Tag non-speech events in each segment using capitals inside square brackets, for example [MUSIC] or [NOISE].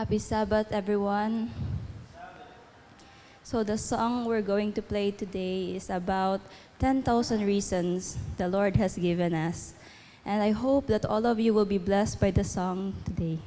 Happy Sabbath, everyone. So, the song we're going to play today is about 10,000 reasons the Lord has given us. And I hope that all of you will be blessed by the song today.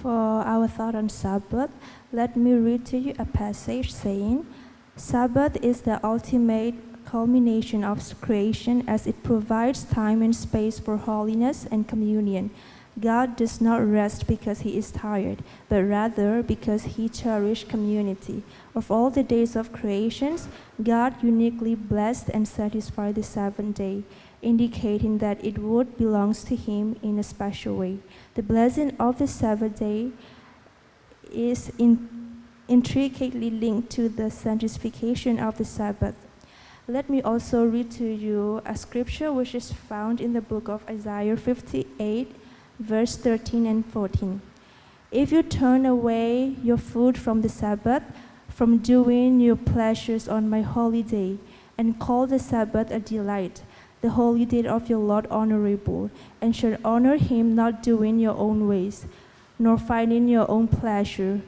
For our thought on Sabbath, let me read to you a passage saying, Sabbath is the ultimate culmination of creation as it provides time and space for holiness and communion. God does not rest because he is tired, but rather because he cherished community. Of all the days of creations, God uniquely blessed and satisfied the seventh day, indicating that it would belongs to him in a special way. The blessing of the seventh day is in, intricately linked to the sanctification of the Sabbath. Let me also read to you a scripture which is found in the book of Isaiah 58, verse 13 and 14. If you turn away your food from the Sabbath, from doing your pleasures on my holy day, and call the Sabbath a delight, the holy day of your Lord honorable, and shall honor him not doing your own ways, nor finding your own pleasure,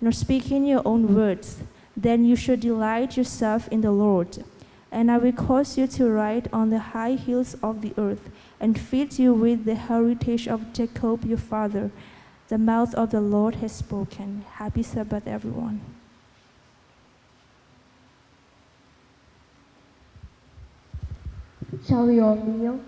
nor speaking your own words, then you shall delight yourself in the Lord. And I will cause you to ride on the high hills of the earth, and feeds you with the heritage of Jacob your father. The mouth of the Lord has spoken. Happy Sabbath, everyone. Shall we all kneel?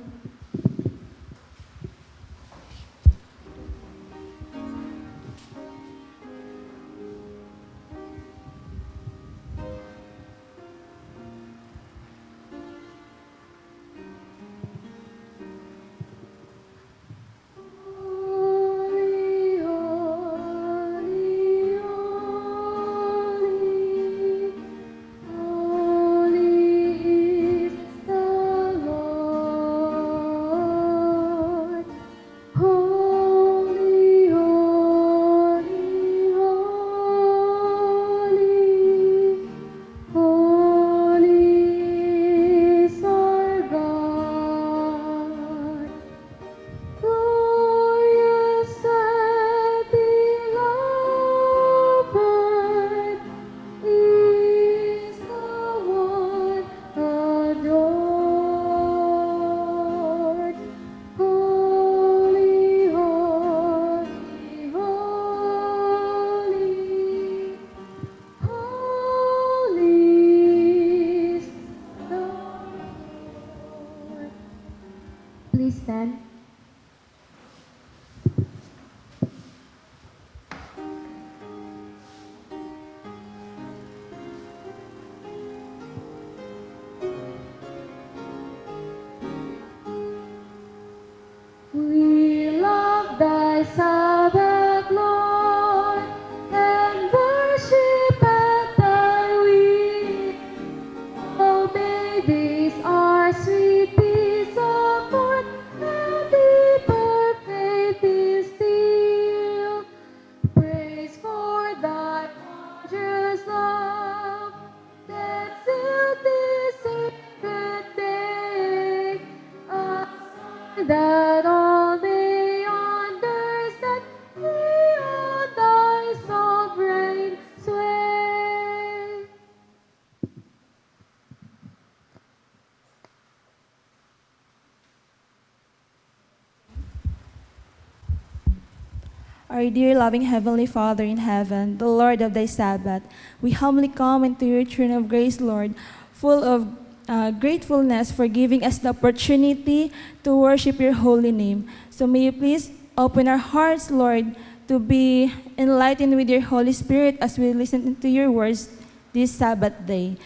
dear loving Heavenly Father in heaven, the Lord of the Sabbath, we humbly come into your throne of grace, Lord, full of uh, gratefulness for giving us the opportunity to worship your holy name. So may you please open our hearts, Lord, to be enlightened with your Holy Spirit as we listen to your words this Sabbath day.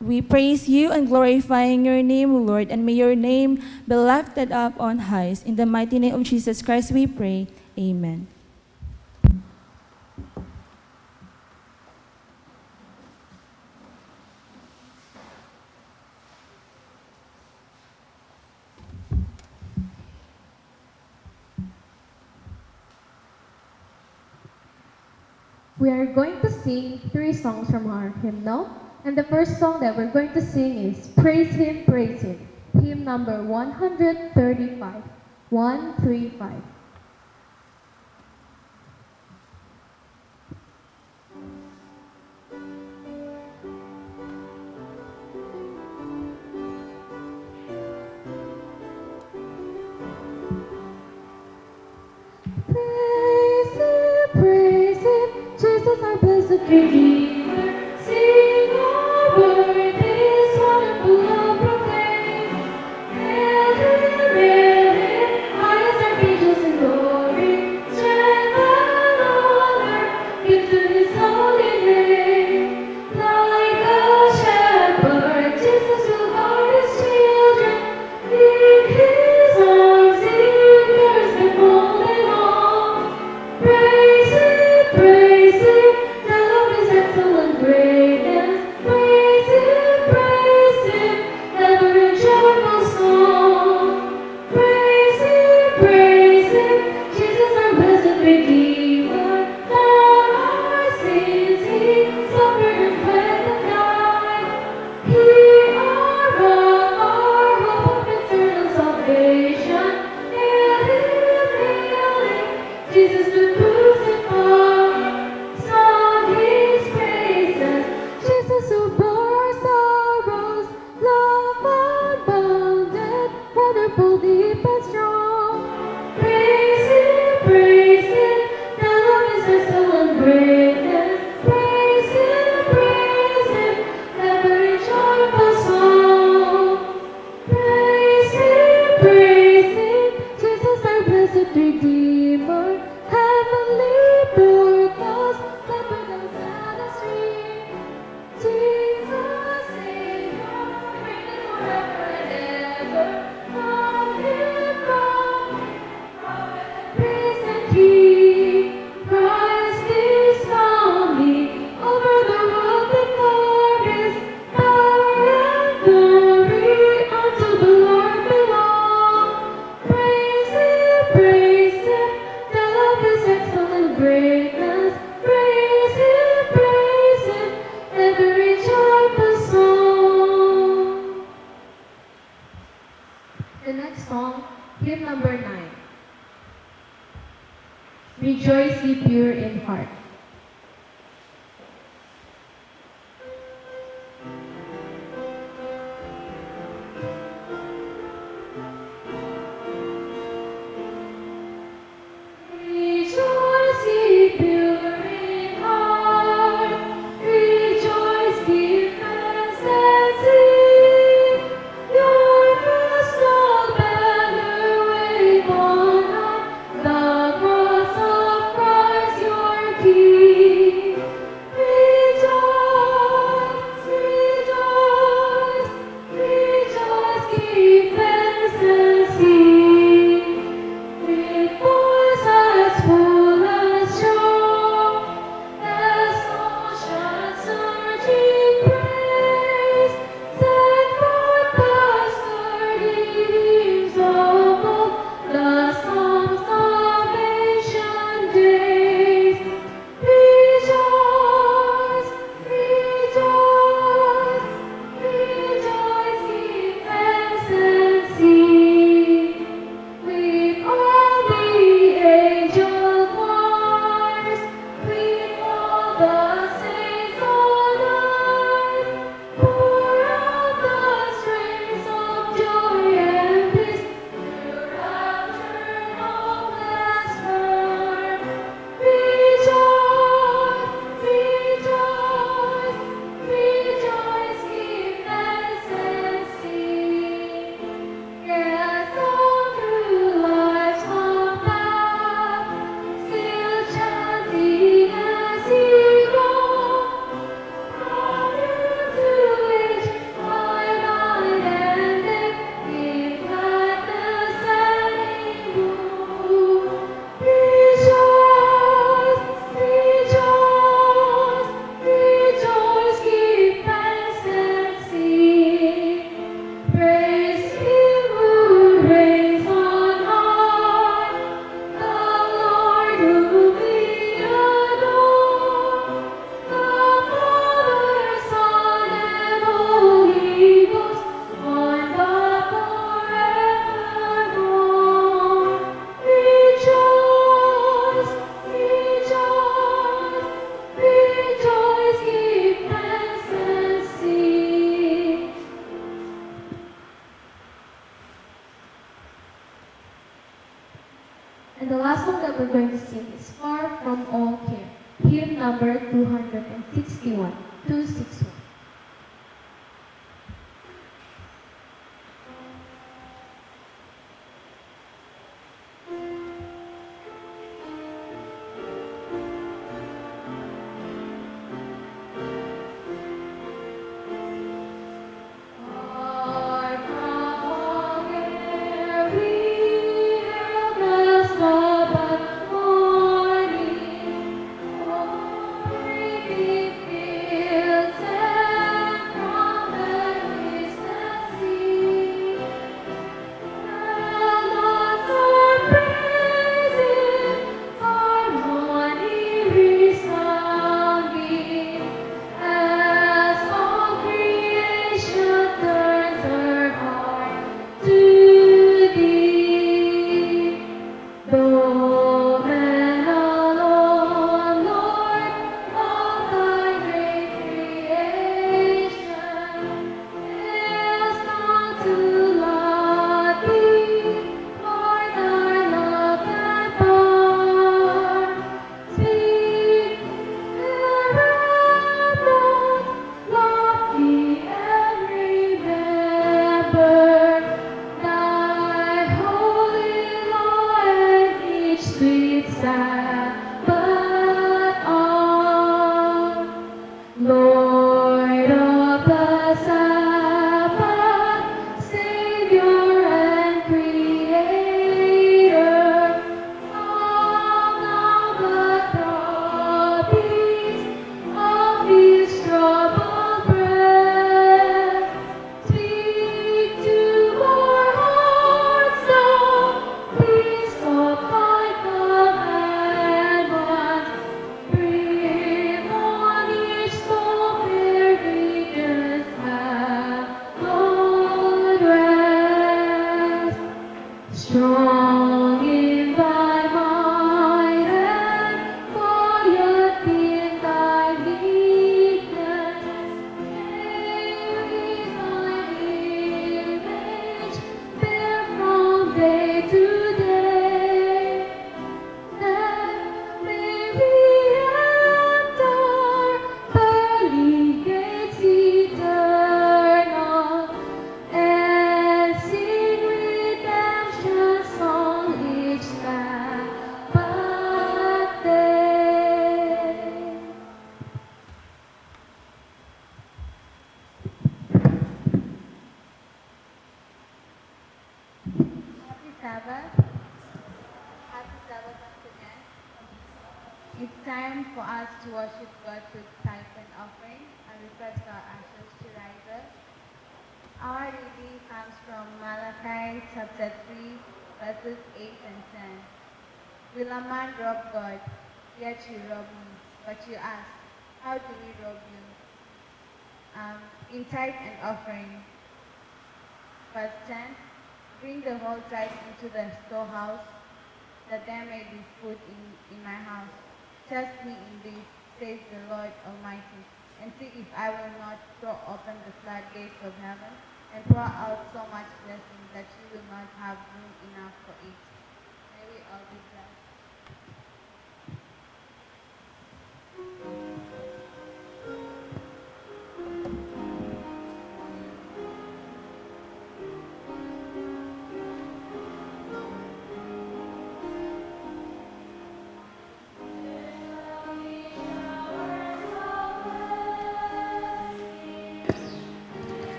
We praise you and glorifying your name, Lord, and may your name be lifted up on high. In the mighty name of Jesus Christ, we pray. Amen. songs from our hymnal. And the first song that we're going to sing is Praise Him, Praise Him, hymn number 135, 135.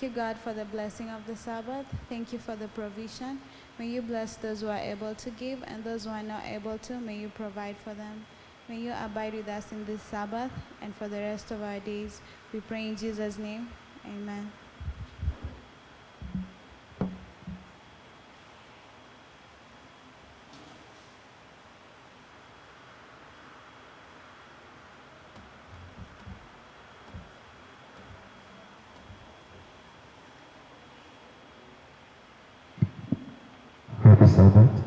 Thank you, God, for the blessing of the Sabbath. Thank you for the provision. May you bless those who are able to give and those who are not able to. May you provide for them. May you abide with us in this Sabbath and for the rest of our days. We pray in Jesus' name. Amen. Happy Sabbath.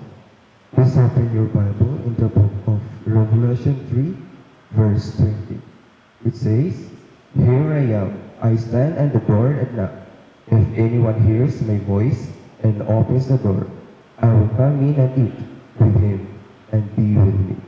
Please open your Bible in the book of Revelation 3, verse 20. It says, Here I am, I stand at the door and knock. If anyone hears my voice and opens the door, I will come in and eat with him and be with me.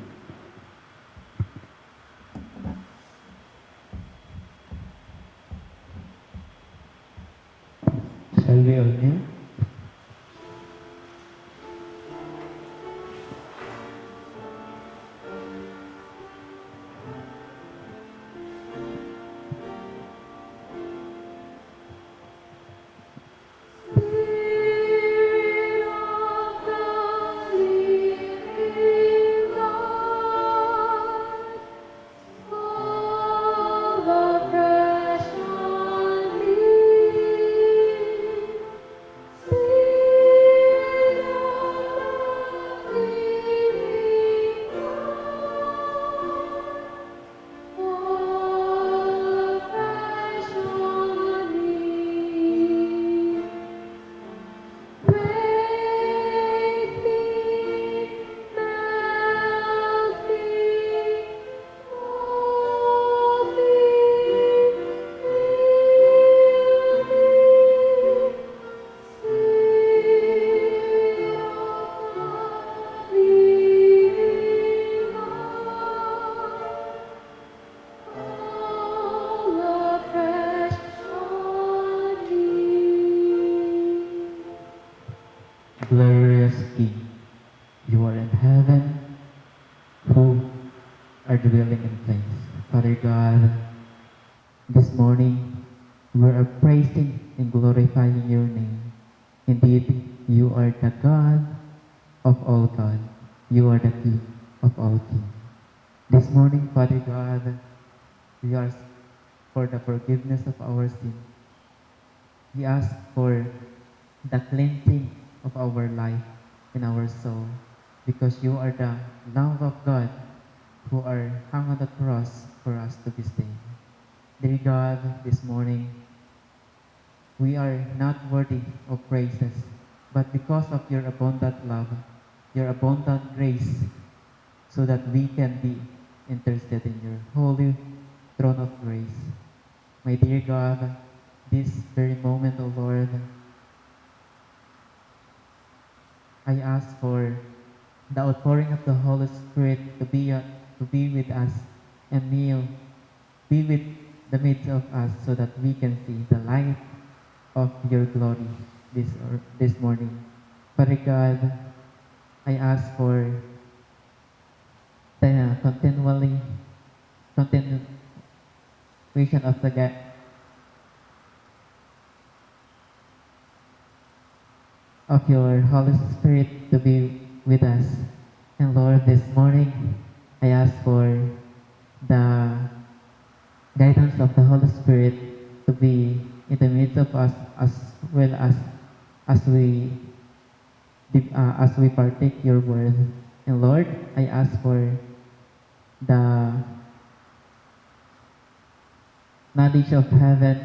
Of heaven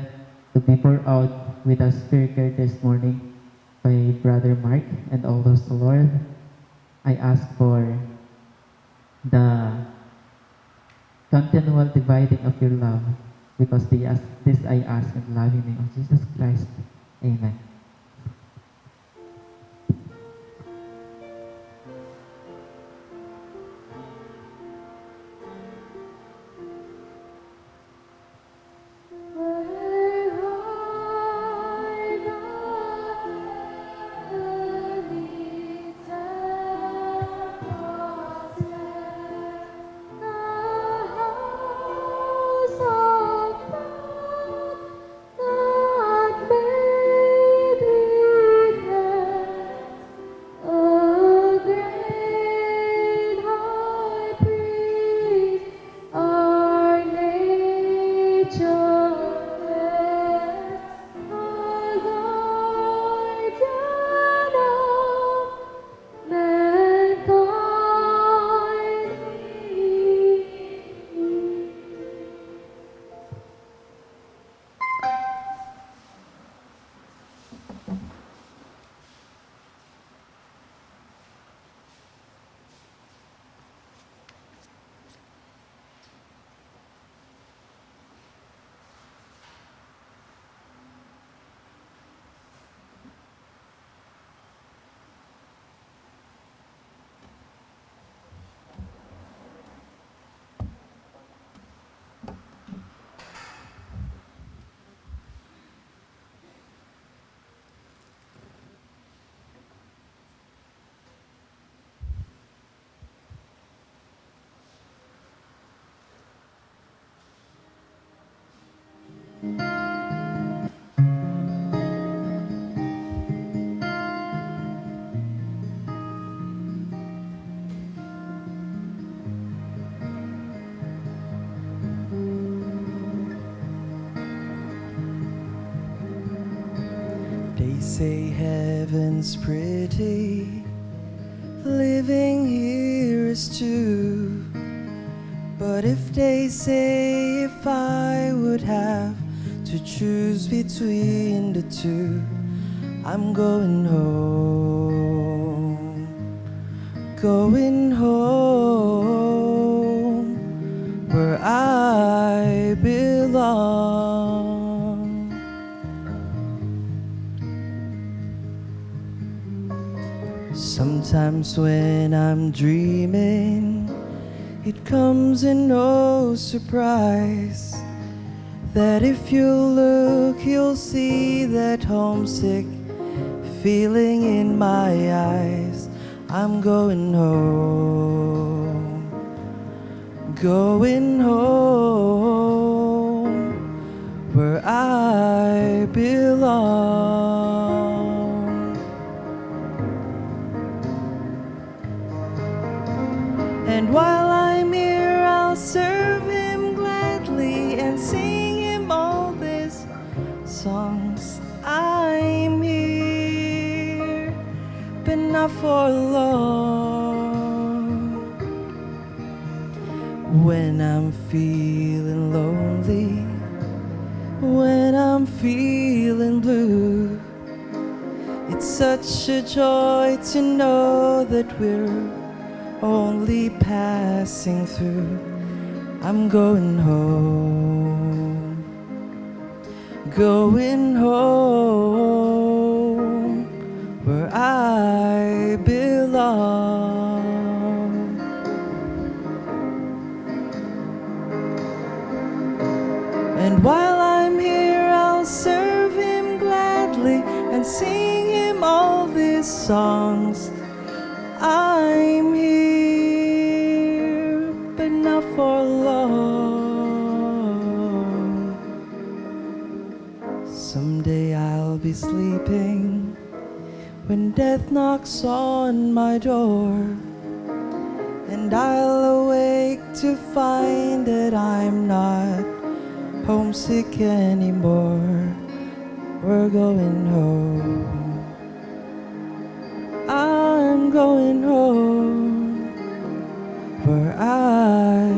to be poured out with us here this morning by Brother Mark and all those Lord. I ask for the continual dividing of your love because this I ask in the loving name of Jesus Christ. Amen. Say heaven's pretty, living here is too. But if they say if I would have to choose between the two, I'm going home, surprise that if you look, you'll see that homesick feeling in my eyes. I'm going home, going home where I belong. Not for long. When I'm feeling lonely, when I'm feeling blue, it's such a joy to know that we're only passing through. I'm going home, going home songs. I'm here, but not for long. Someday I'll be sleeping when death knocks on my door. And I'll awake to find that I'm not homesick anymore. We're going home. I'm going home where I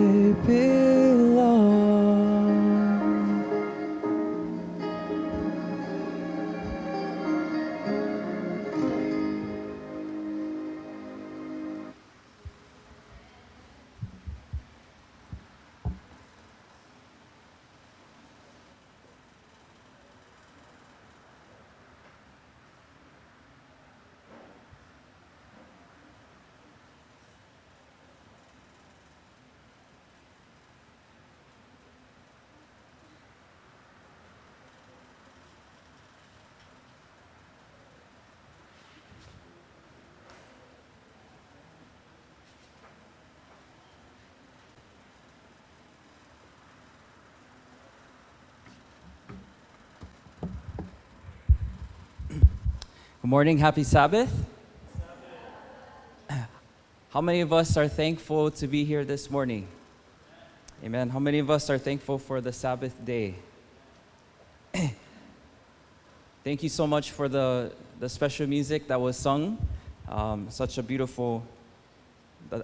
Good morning, happy Sabbath. How many of us are thankful to be here this morning? Amen. How many of us are thankful for the Sabbath day? [CLEARS THROAT] Thank you so much for the, the special music that was sung. Um, such a beautiful,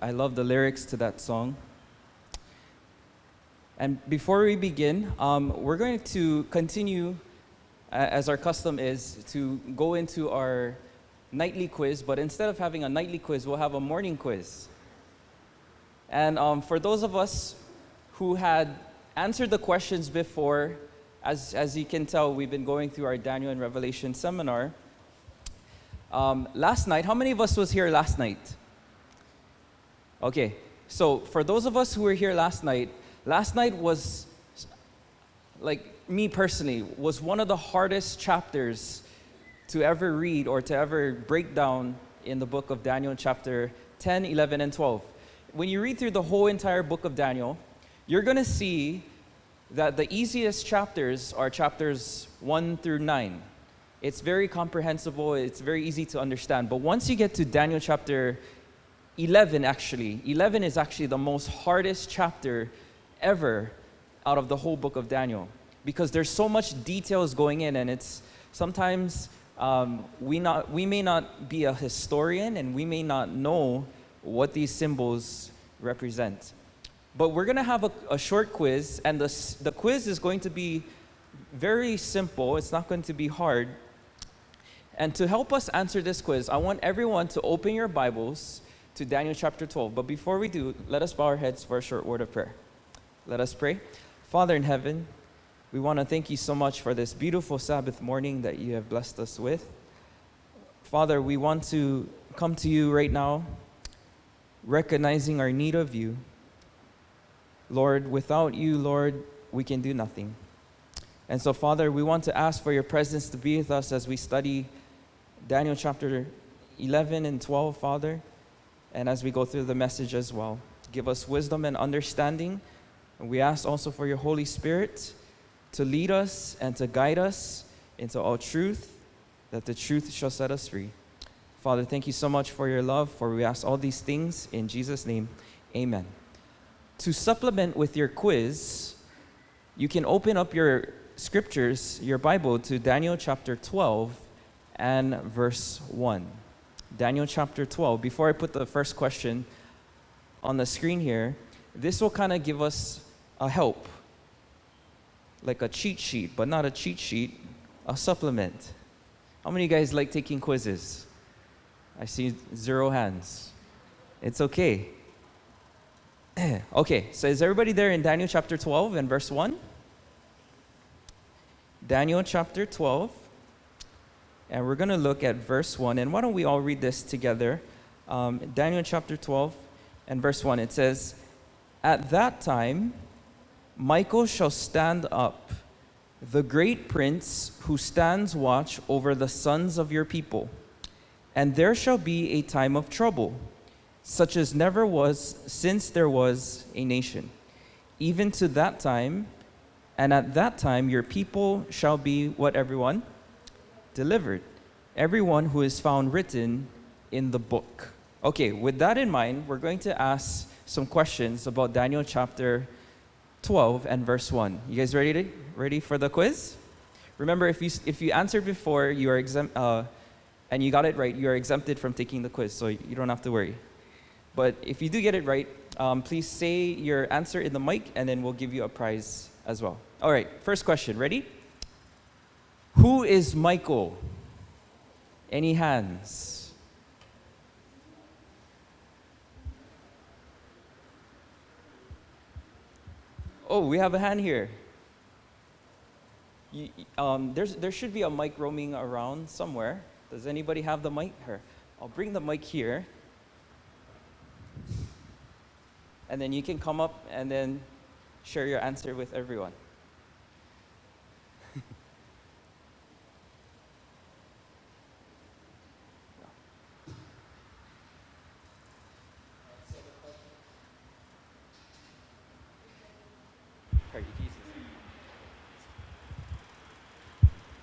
I love the lyrics to that song. And before we begin, um, we're going to continue as our custom is, to go into our nightly quiz, but instead of having a nightly quiz, we'll have a morning quiz. And um, for those of us who had answered the questions before, as, as you can tell, we've been going through our Daniel and Revelation seminar. Um, last night, how many of us was here last night? Okay, so for those of us who were here last night, last night was like me personally, was one of the hardest chapters to ever read or to ever break down in the book of Daniel, chapter 10, 11, and 12. When you read through the whole entire book of Daniel, you're going to see that the easiest chapters are chapters 1 through 9. It's very comprehensible, it's very easy to understand. But once you get to Daniel chapter 11, actually, 11 is actually the most hardest chapter ever out of the whole book of Daniel because there's so much details going in and it's sometimes um, we, not, we may not be a historian and we may not know what these symbols represent. But we're going to have a, a short quiz, and the, the quiz is going to be very simple. It's not going to be hard. And to help us answer this quiz, I want everyone to open your Bibles to Daniel chapter 12. But before we do, let us bow our heads for a short word of prayer. Let us pray. Father in heaven, we want to thank you so much for this beautiful Sabbath morning that you have blessed us with. Father, we want to come to you right now, recognizing our need of you. Lord, without you, Lord, we can do nothing. And so, Father, we want to ask for your presence to be with us as we study Daniel chapter 11 and 12, Father, and as we go through the message as well. Give us wisdom and understanding. And we ask also for your Holy Spirit to lead us and to guide us into all truth, that the truth shall set us free. Father, thank you so much for your love, for we ask all these things in Jesus' name. Amen. To supplement with your quiz, you can open up your scriptures, your Bible, to Daniel chapter 12 and verse 1. Daniel chapter 12. Before I put the first question on the screen here, this will kind of give us a help, like a cheat sheet, but not a cheat sheet, a supplement. How many of you guys like taking quizzes? I see zero hands. It's okay. [CLEARS THROAT] okay, so is everybody there in Daniel chapter 12 and verse 1? Daniel chapter 12, and we're going to look at verse 1. And why don't we all read this together? Um, Daniel chapter 12 and verse 1, it says, At that time, Michael shall stand up, the great prince who stands watch over the sons of your people. And there shall be a time of trouble, such as never was since there was a nation, even to that time. And at that time, your people shall be what everyone? Delivered. Everyone who is found written in the book. Okay, with that in mind, we're going to ask some questions about Daniel chapter 12 and verse 1. You guys ready, to, ready for the quiz? Remember, if you, if you answered before, you are exempt, uh, and you got it right, you are exempted from taking the quiz, so you don't have to worry. But if you do get it right, um, please say your answer in the mic, and then we'll give you a prize as well. All right, first question. Ready? Who is Michael? Any hands? Oh, we have a hand here. You, um, there should be a mic roaming around somewhere. Does anybody have the mic? Here. I'll bring the mic here. And then you can come up and then share your answer with everyone.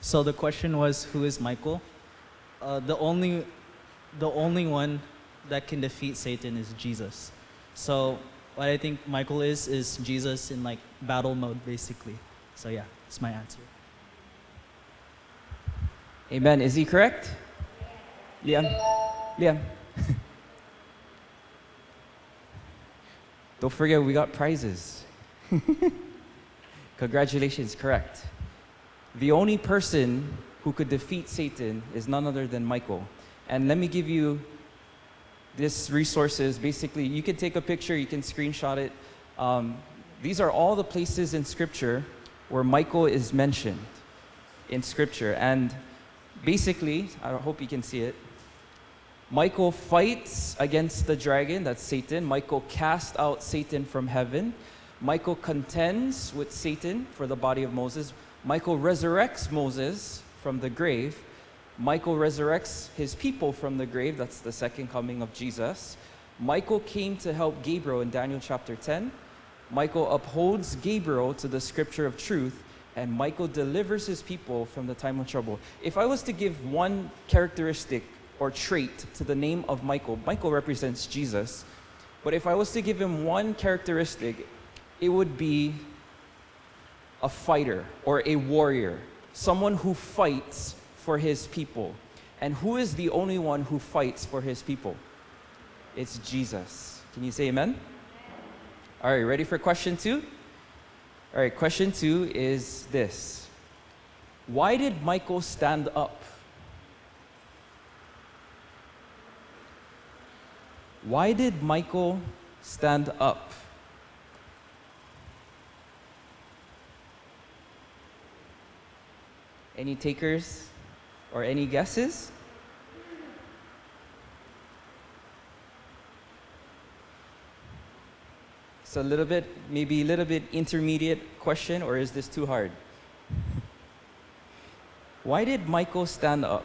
So the question was, who is Michael? Uh, the only, the only one that can defeat Satan is Jesus. So what I think Michael is is Jesus in like battle mode, basically. So yeah, that's my answer. Amen. Is he correct? Liam? Liam? [LAUGHS] Don't forget, we got prizes. [LAUGHS] Congratulations, correct. The only person who could defeat Satan is none other than Michael. And let me give you this resources. Basically, you can take a picture, you can screenshot it. Um, these are all the places in Scripture where Michael is mentioned in Scripture. And basically, I hope you can see it. Michael fights against the dragon, that's Satan. Michael casts out Satan from heaven. Michael contends with Satan for the body of Moses. Michael resurrects Moses from the grave. Michael resurrects his people from the grave. That's the second coming of Jesus. Michael came to help Gabriel in Daniel chapter 10. Michael upholds Gabriel to the scripture of truth, and Michael delivers his people from the time of trouble. If I was to give one characteristic or trait to the name of Michael, Michael represents Jesus. But if I was to give him one characteristic, it would be a fighter or a warrior, someone who fights for his people. And who is the only one who fights for his people? It's Jesus. Can you say amen? All right, ready for question two? All right, question two is this Why did Michael stand up? Why did Michael stand up? Any takers or any guesses? So a little bit, maybe a little bit intermediate question, or is this too hard? Why did Michael stand up?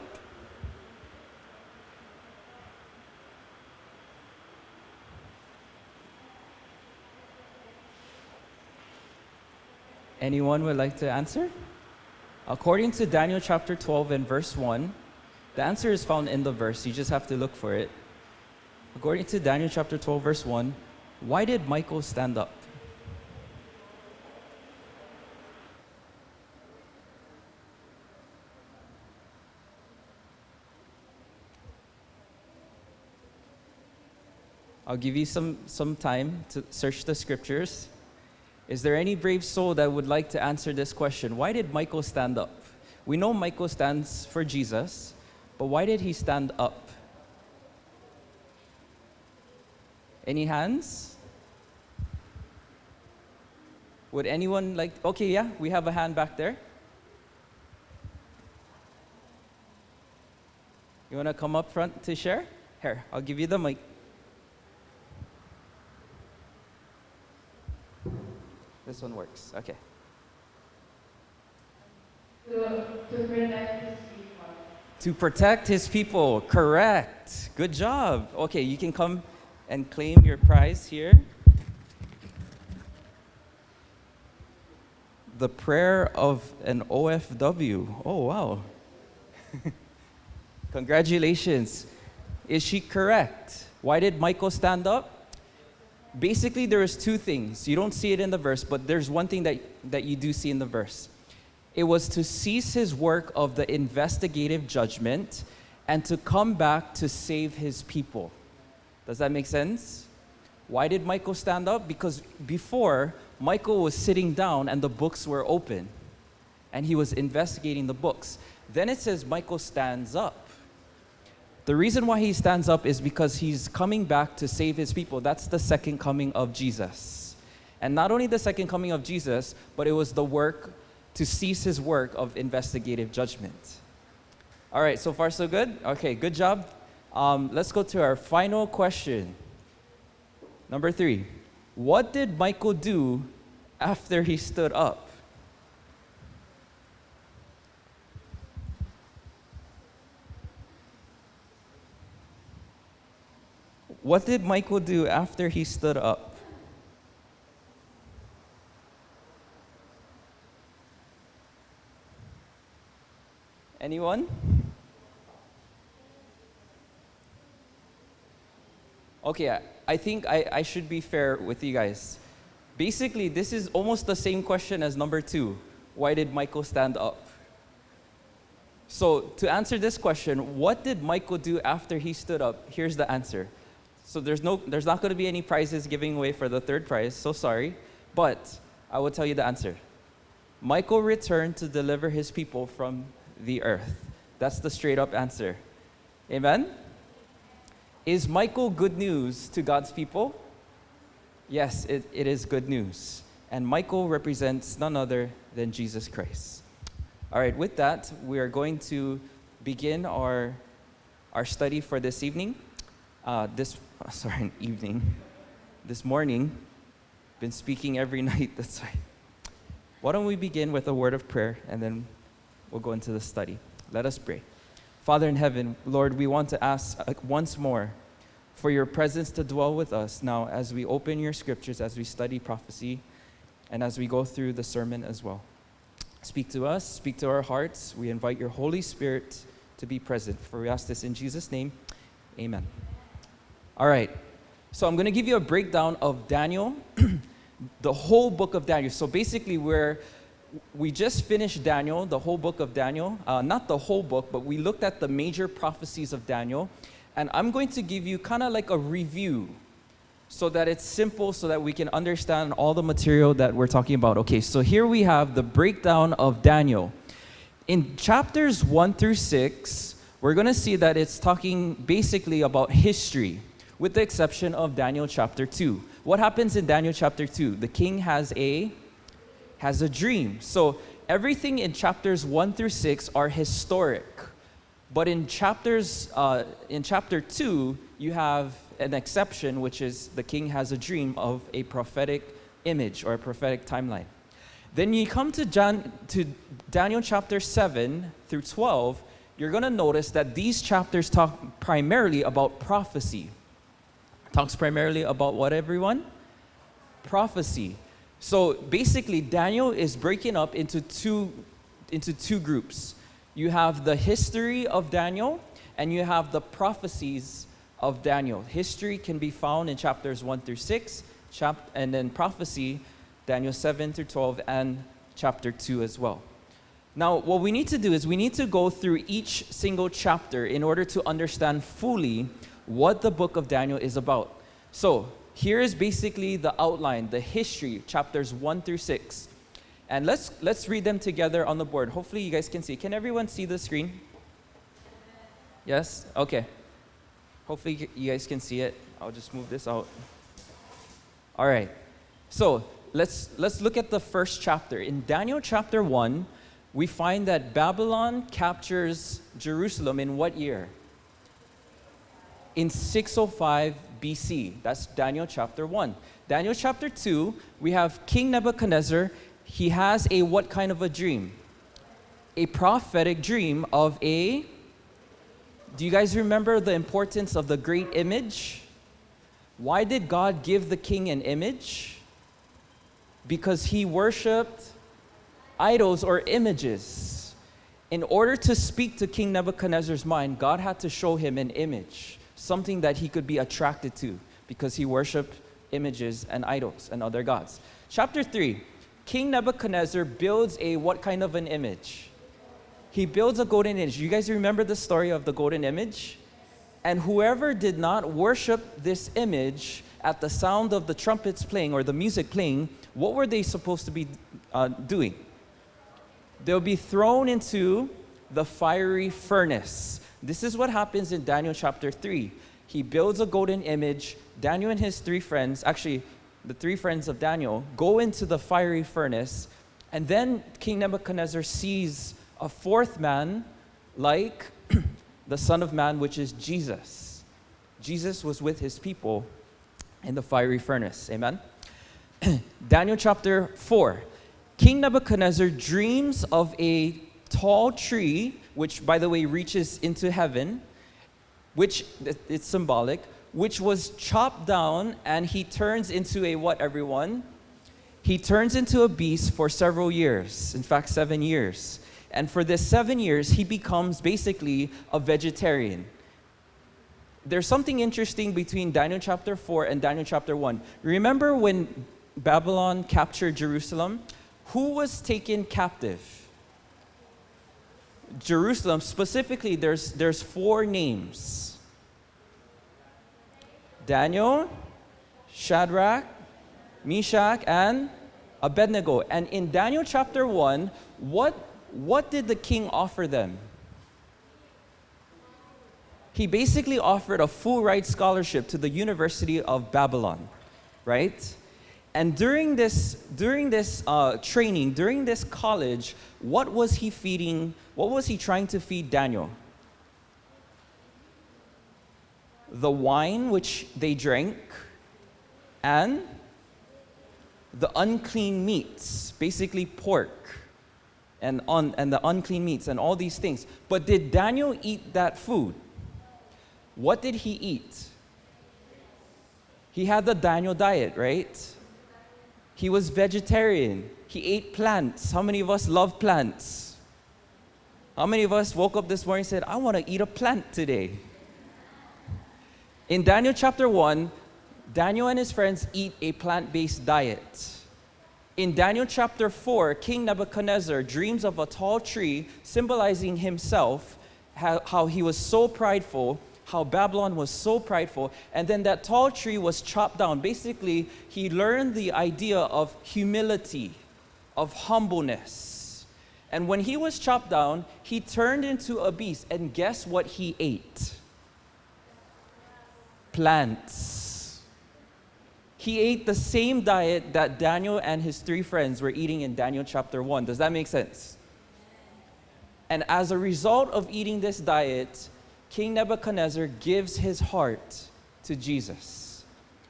Anyone would like to answer? According to Daniel chapter 12 and verse 1, the answer is found in the verse. You just have to look for it. According to Daniel chapter 12, verse 1, why did Michael stand up? I'll give you some, some time to search the scriptures. Is there any brave soul that would like to answer this question? Why did Michael stand up? We know Michael stands for Jesus, but why did he stand up? Any hands? Would anyone like, okay, yeah, we have a hand back there. You want to come up front to share? Here, I'll give you the mic. This one works. Okay. To protect his people. Correct. Good job. Okay, you can come and claim your prize here. The prayer of an OFW. Oh, wow. [LAUGHS] Congratulations. Is she correct? Why did Michael stand up? Basically, there is two things. You don't see it in the verse, but there's one thing that, that you do see in the verse. It was to cease his work of the investigative judgment and to come back to save his people. Does that make sense? Why did Michael stand up? Because before, Michael was sitting down and the books were open and he was investigating the books. Then it says Michael stands up. The reason why he stands up is because he's coming back to save his people. That's the second coming of Jesus. And not only the second coming of Jesus, but it was the work to cease his work of investigative judgment. All right, so far so good? Okay, good job. Um, let's go to our final question. Number three. What did Michael do after he stood up? What did Michael do after he stood up? Anyone? Okay, I, think I, I should be fair with you guys. Basically, this is almost the same question as number two. Why did Michael stand up? So, to answer this question, what did Michael do after he stood up? Here's the answer. So, there's, no, there's not going to be any prizes giving away for the third prize, so sorry. But I will tell you the answer. Michael returned to deliver his people from the earth. That's the straight up answer. Amen? Is Michael good news to God's people? Yes, it, it is good news. And Michael represents none other than Jesus Christ. All right, with that, we are going to begin our, our study for this evening. Uh, this, [LAUGHS] sorry, an evening. This morning. Been speaking every [LAUGHS] night, that's why. Why don't we begin with a word of prayer and then we'll go into the study. Let us pray. Father in heaven, Lord, we want to ask once more for your presence to dwell with us now as we open your scriptures, as we study prophecy, and as we go through the sermon as well. Speak to us, speak to our hearts. We invite your Holy Spirit to be present. For we ask this in Jesus' name. Amen. All right. So I'm going to give you a breakdown of Daniel, [CLEARS THROAT] the whole book of Daniel. So basically, we're we just finished Daniel, the whole book of Daniel. Uh, not the whole book, but we looked at the major prophecies of Daniel. And I'm going to give you kind of like a review so that it's simple so that we can understand all the material that we're talking about. Okay, so here we have the breakdown of Daniel. In chapters 1 through 6, we're going to see that it's talking basically about history, with the exception of Daniel chapter 2. What happens in Daniel chapter 2? The king has a has a dream. So everything in chapters 1 through 6 are historic. But in chapters uh, in chapter 2, you have an exception, which is the king has a dream of a prophetic image or a prophetic timeline. Then you come to, John, to Daniel chapter 7 through 12, you're going to notice that these chapters talk primarily about prophecy. Talks primarily about what, everyone? Prophecy. So basically, Daniel is breaking up into two, into two groups. You have the history of Daniel, and you have the prophecies of Daniel. History can be found in chapters 1 through 6, chap- and then prophecy, Daniel 7 through 12, and chapter 2 as well. Now, what we need to do is we need to go through each single chapter in order to understand fully what the book of Daniel is about. So, here is basically the outline, the history, chapters 1 through 6. And let's, let's read them together on the board. Hopefully, you guys can see. Can everyone see the screen? Yes? Okay. Hopefully, you guys can see it. I'll just move this out. All right. So, let's, let's look at the first chapter. In Daniel chapter 1, we find that Babylon captures Jerusalem in what year? In 605 BC. That's Daniel chapter 1. Daniel chapter 2, we have King Nebuchadnezzar. He has a what kind of a dream? A prophetic dream of a. Do you guys remember the importance of the great image? Why did God give the king an image? Because he worshiped idols or images. In order to speak to King Nebuchadnezzar's mind, God had to show him an image something that he could be attracted to because he worshiped images and idols and other gods. Chapter 3 King Nebuchadnezzar builds a what kind of an image? He builds a golden image. You guys remember the story of the golden image? And whoever did not worship this image at the sound of the trumpets playing or the music playing, what were they supposed to be uh, doing? They'll be thrown into the fiery furnace. This is what happens in Daniel chapter 3. He builds a golden image. Daniel and his three friends, actually, the three friends of Daniel, go into the fiery furnace. And then King Nebuchadnezzar sees a fourth man like [CLEARS THROAT] the Son of Man, which is Jesus. Jesus was with his people in the fiery furnace. Amen? [CLEARS THROAT] Daniel chapter 4. King Nebuchadnezzar dreams of a tall tree which by the way reaches into heaven, which it's symbolic, which was chopped down and he turns into a what, everyone? He turns into a beast for several years, in fact, seven years. And for this seven years, he becomes basically a vegetarian. There's something interesting between Daniel chapter 4 and Daniel chapter 1. Remember when Babylon captured Jerusalem? Who was taken captive? Jerusalem, specifically, there's, there's four names Daniel, Shadrach, Meshach, and Abednego. And in Daniel chapter 1, what, what did the king offer them? He basically offered a full ride scholarship to the University of Babylon, right? And during this, during this uh, training, during this college, what was he feeding? What was he trying to feed Daniel? The wine which they drank and the unclean meats, basically pork and, and the unclean meats and all these things. But did Daniel eat that food? What did he eat? He had the Daniel diet, right? He was vegetarian. He ate plants. How many of us love plants? How many of us woke up this morning and said, I want to eat a plant today? In Daniel chapter 1, Daniel and his friends eat a plant based diet. In Daniel chapter 4, King Nebuchadnezzar dreams of a tall tree symbolizing himself, how, how he was so prideful, how Babylon was so prideful, and then that tall tree was chopped down. Basically, he learned the idea of humility, of humbleness. And when he was chopped down, he turned into a beast, and guess what he ate? Plants. He ate the same diet that Daniel and his three friends were eating in Daniel chapter 1. Does that make sense? And as a result of eating this diet, King Nebuchadnezzar gives his heart to Jesus.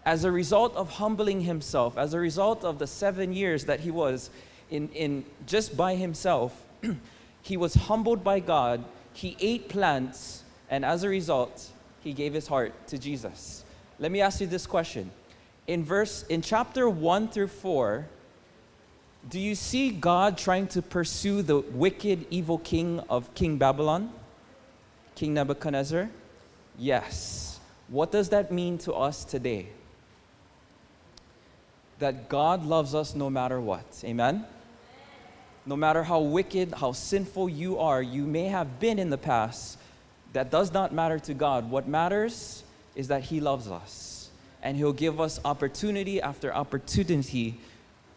As a result of humbling himself, as a result of the seven years that he was in, in just by himself, [CLEARS THROAT] he was humbled by God, he ate plants, and as a result, he gave his heart to Jesus. Let me ask you this question. In verse in chapter 1 through 4, do you see God trying to pursue the wicked, evil king of King Babylon? King Nebuchadnezzar? Yes. What does that mean to us today? That God loves us no matter what. Amen? No matter how wicked, how sinful you are, you may have been in the past, that does not matter to God. What matters is that He loves us. And He'll give us opportunity after opportunity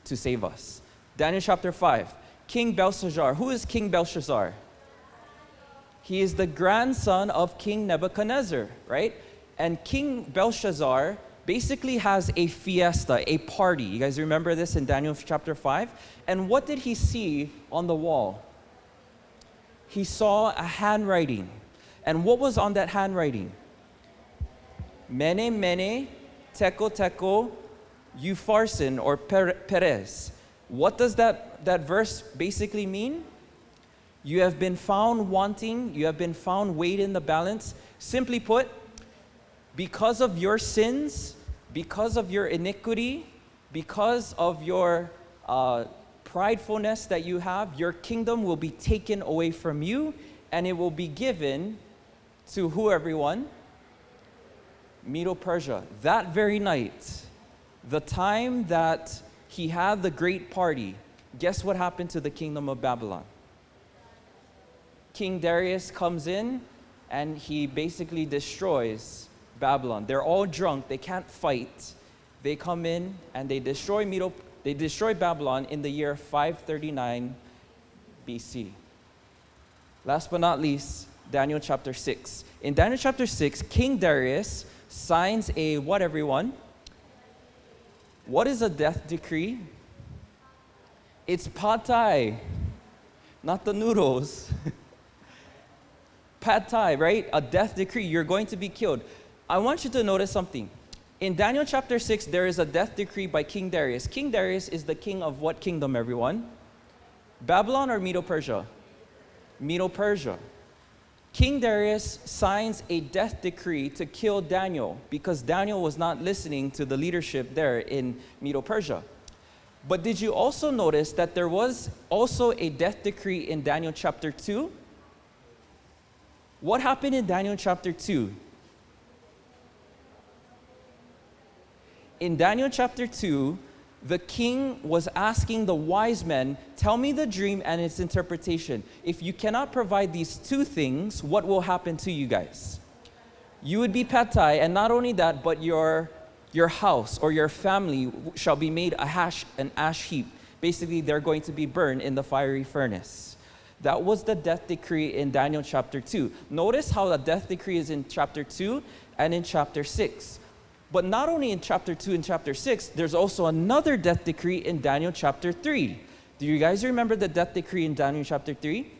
to save us. Daniel chapter 5. King Belshazzar. Who is King Belshazzar? He is the grandson of King Nebuchadnezzar, right? And King Belshazzar basically has a fiesta, a party. You guys remember this in Daniel chapter 5? And what did he see on the wall? He saw a handwriting. And what was on that handwriting? Mene, mene, tekel, tekel, Upharsin, or peres. What does that, that verse basically mean? You have been found wanting, you have been found weighed in the balance. Simply put, because of your sins, because of your iniquity, because of your uh, pridefulness that you have, your kingdom will be taken away from you and it will be given to who everyone? Medo Persia. That very night, the time that he had the great party, guess what happened to the kingdom of Babylon? King Darius comes in and he basically destroys Babylon. They're all drunk, they can't fight. They come in and they destroy Medo, they destroy Babylon in the year 539 BC. Last but not least, Daniel chapter 6. In Daniel chapter 6, King Darius signs a what everyone? What is a death decree? It's pad thai, not the noodles. [LAUGHS] pad thai, right? A death decree. You're going to be killed. I want you to notice something. In Daniel chapter 6, there is a death decree by King Darius. King Darius is the king of what kingdom, everyone? Babylon or Medo Persia? Medo Persia. King Darius signs a death decree to kill Daniel because Daniel was not listening to the leadership there in Medo Persia. But did you also notice that there was also a death decree in Daniel chapter 2? What happened in Daniel chapter 2? In Daniel chapter 2, the king was asking the wise men, Tell me the dream and its interpretation. If you cannot provide these two things, what will happen to you guys? You would be pad thai, and not only that, but your, your house or your family shall be made a hash, an ash heap. Basically, they're going to be burned in the fiery furnace. That was the death decree in Daniel chapter 2. Notice how the death decree is in chapter 2 and in chapter 6. But not only in chapter 2 and chapter 6, there's also another death decree in Daniel chapter 3. Do you guys remember the death decree in Daniel chapter 3?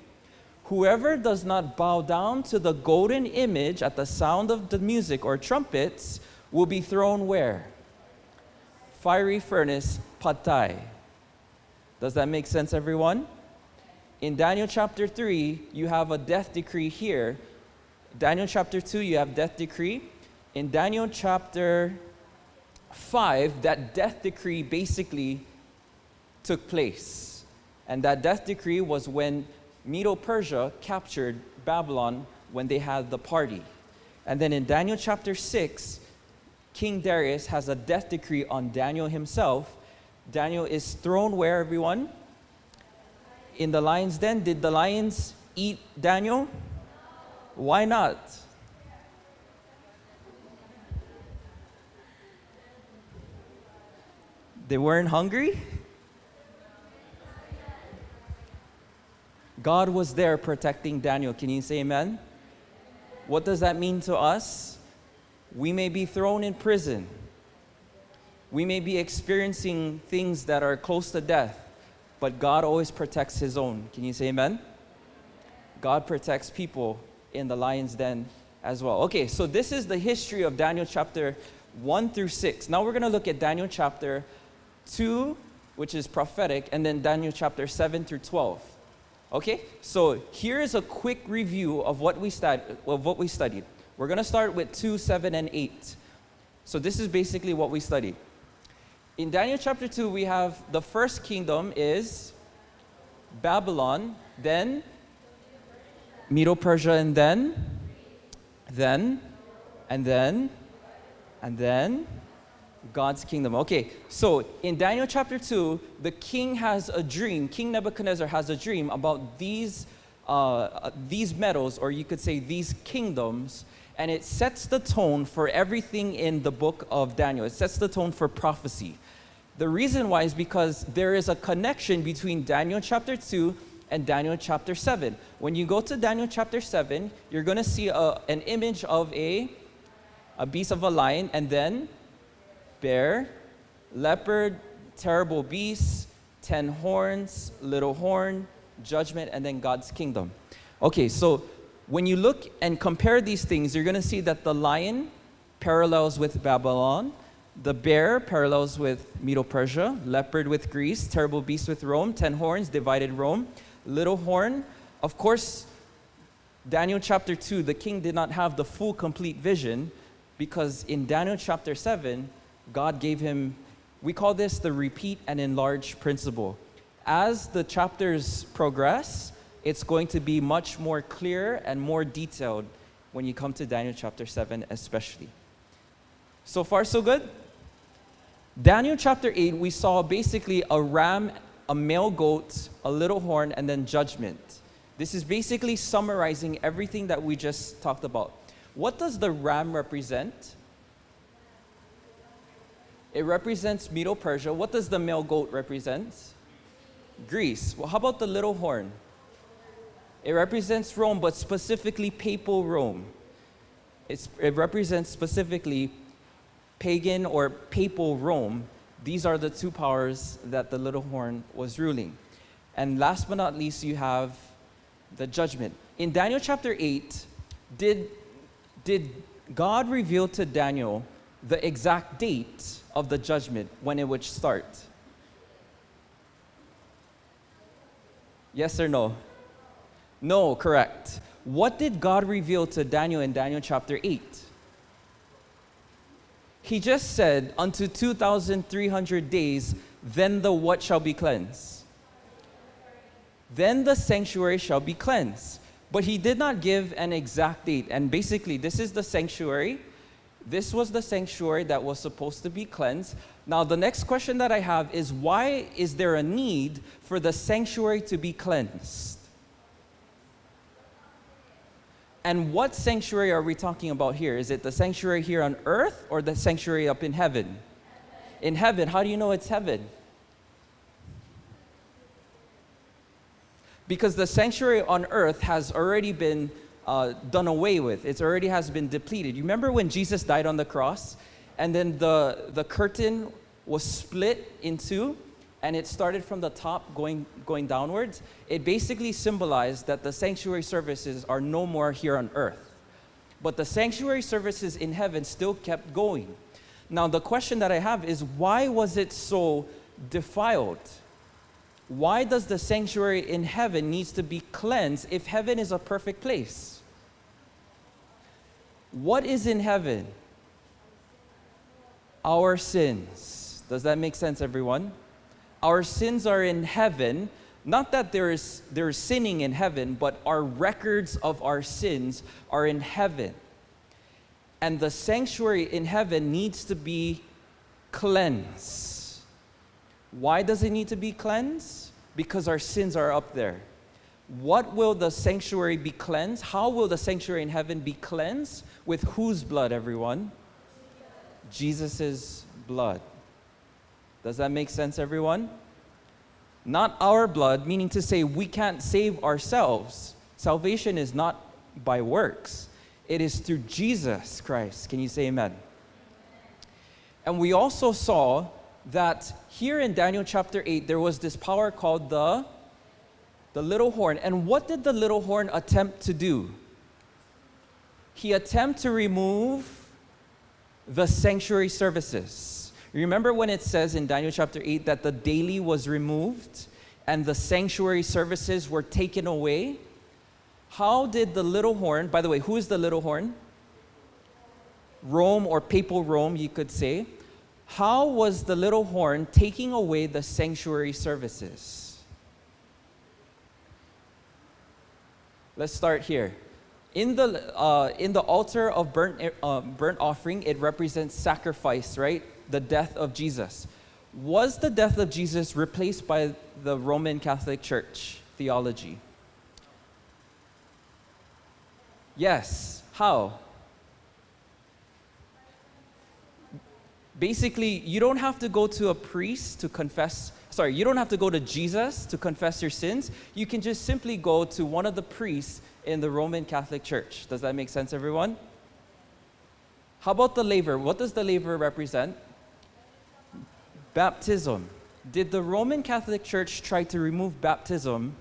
Whoever does not bow down to the golden image at the sound of the music or trumpets will be thrown where? Fiery furnace, pad thai. Does that make sense, everyone? In Daniel chapter 3, you have a death decree here. Daniel chapter 2, you have death decree in Daniel chapter 5, that death decree basically took place. And that death decree was when Medo Persia captured Babylon when they had the party. And then in Daniel chapter 6, King Darius has a death decree on Daniel himself. Daniel is thrown where, everyone? In the lion's den. Did the lions eat Daniel? Why not? They weren't hungry? God was there protecting Daniel. Can you say amen? What does that mean to us? We may be thrown in prison. We may be experiencing things that are close to death, but God always protects his own. Can you say amen? God protects people in the lion's den as well. Okay, so this is the history of Daniel chapter 1 through 6. Now we're going to look at Daniel chapter 2, which is prophetic, and then Daniel chapter 7 through 12. Okay, so here is a quick review of what we, stud- of what we studied. We're going to start with 2, 7, and 8. So this is basically what we studied. In Daniel chapter 2, we have the first kingdom is Babylon, then Medo Persia, and then, then, and then, and then God's kingdom. Okay, so in Daniel chapter 2, the king has a dream. King Nebuchadnezzar has a dream about these, uh, uh, these metals, or you could say these kingdoms, and it sets the tone for everything in the book of Daniel. It sets the tone for prophecy. The reason why is because there is a connection between Daniel chapter 2 and Daniel chapter 7. When you go to Daniel chapter 7, you're going to see a, an image of a, a beast of a lion, and then bear, leopard, terrible beast, ten horns, little horn, judgment, and then God's kingdom. Okay, so when you look and compare these things, you're going to see that the lion parallels with Babylon, the bear parallels with Medo Persia, leopard with Greece, terrible beast with Rome, ten horns, divided Rome, little horn. Of course, Daniel chapter 2, the king did not have the full complete vision because in Daniel chapter 7, God gave him, we call this the repeat and enlarge principle. As the chapters progress, it's going to be much more clear and more detailed when you come to Daniel chapter 7, especially. So far, so good? Daniel chapter 8, we saw basically a ram, a male goat, a little horn, and then judgment. This is basically summarizing everything that we just talked about. What does the ram represent? It represents Medo Persia. What does the male goat represent? Greece. Well, how about the little horn? It represents Rome, but specifically papal Rome. It's, it represents specifically pagan or papal Rome, these are the two powers that the little horn was ruling. And last but not least, you have the judgment. In Daniel chapter 8, did, did God reveal to Daniel the exact date of the judgment when it would start? Yes or no? No, correct. What did God reveal to Daniel in Daniel chapter 8? He just said, unto 2,300 days, then the what shall be cleansed? Then the sanctuary shall be cleansed. But he did not give an exact date. And basically, this is the sanctuary. This was the sanctuary that was supposed to be cleansed. Now, the next question that I have is why is there a need for the sanctuary to be cleansed? And what sanctuary are we talking about here? Is it the sanctuary here on earth or the sanctuary up in heaven? In heaven, how do you know it's heaven? Because the sanctuary on earth has already been uh, done away with. It already has been depleted. You remember when Jesus died on the cross and then the, the curtain was split in two and it started from the top going, going downwards, it basically symbolized that the sanctuary services are no more here on earth. But the sanctuary services in heaven still kept going. Now, the question that I have is why was it so defiled? Why does the sanctuary in heaven needs to be cleansed if heaven is a perfect place? What is in heaven? Our sins. Does that make sense, everyone? our sins are in heaven. Not that there is, there is sinning in heaven, but our records of our sins are in heaven. And the sanctuary in heaven needs to be cleansed. Why does it need to be cleansed? Because our sins are up there. What will the sanctuary be cleansed? How will the sanctuary in heaven be cleansed? With whose blood, everyone? Jesus' blood. Does that make sense, everyone? Not our blood, meaning to say we can't save ourselves. Salvation is not by works, it is through Jesus Christ. Can you say amen? And we also saw that here in Daniel chapter 8, there was this power called the, the little horn. And what did the little horn attempt to do? He attempted to remove the sanctuary services. Remember when it says in Daniel chapter 8 that the daily was removed and the sanctuary services were taken away? How did the little horn, by the way, who is the little horn? Rome or papal Rome, you could say. How was the little horn taking away the sanctuary services? Let's start here. In the, uh, in the altar of burnt, uh, burnt offering, it represents sacrifice, right? The death of Jesus. Was the death of Jesus replaced by the Roman Catholic Church theology? Yes. How? Basically, you don't have to go to a priest to confess, sorry, you don't have to go to Jesus to confess your sins. You can just simply go to one of the priests in the Roman Catholic Church. Does that make sense, everyone? How about the laver? What does the laver represent? Baptism. Did the Roman Catholic Church try to remove baptism?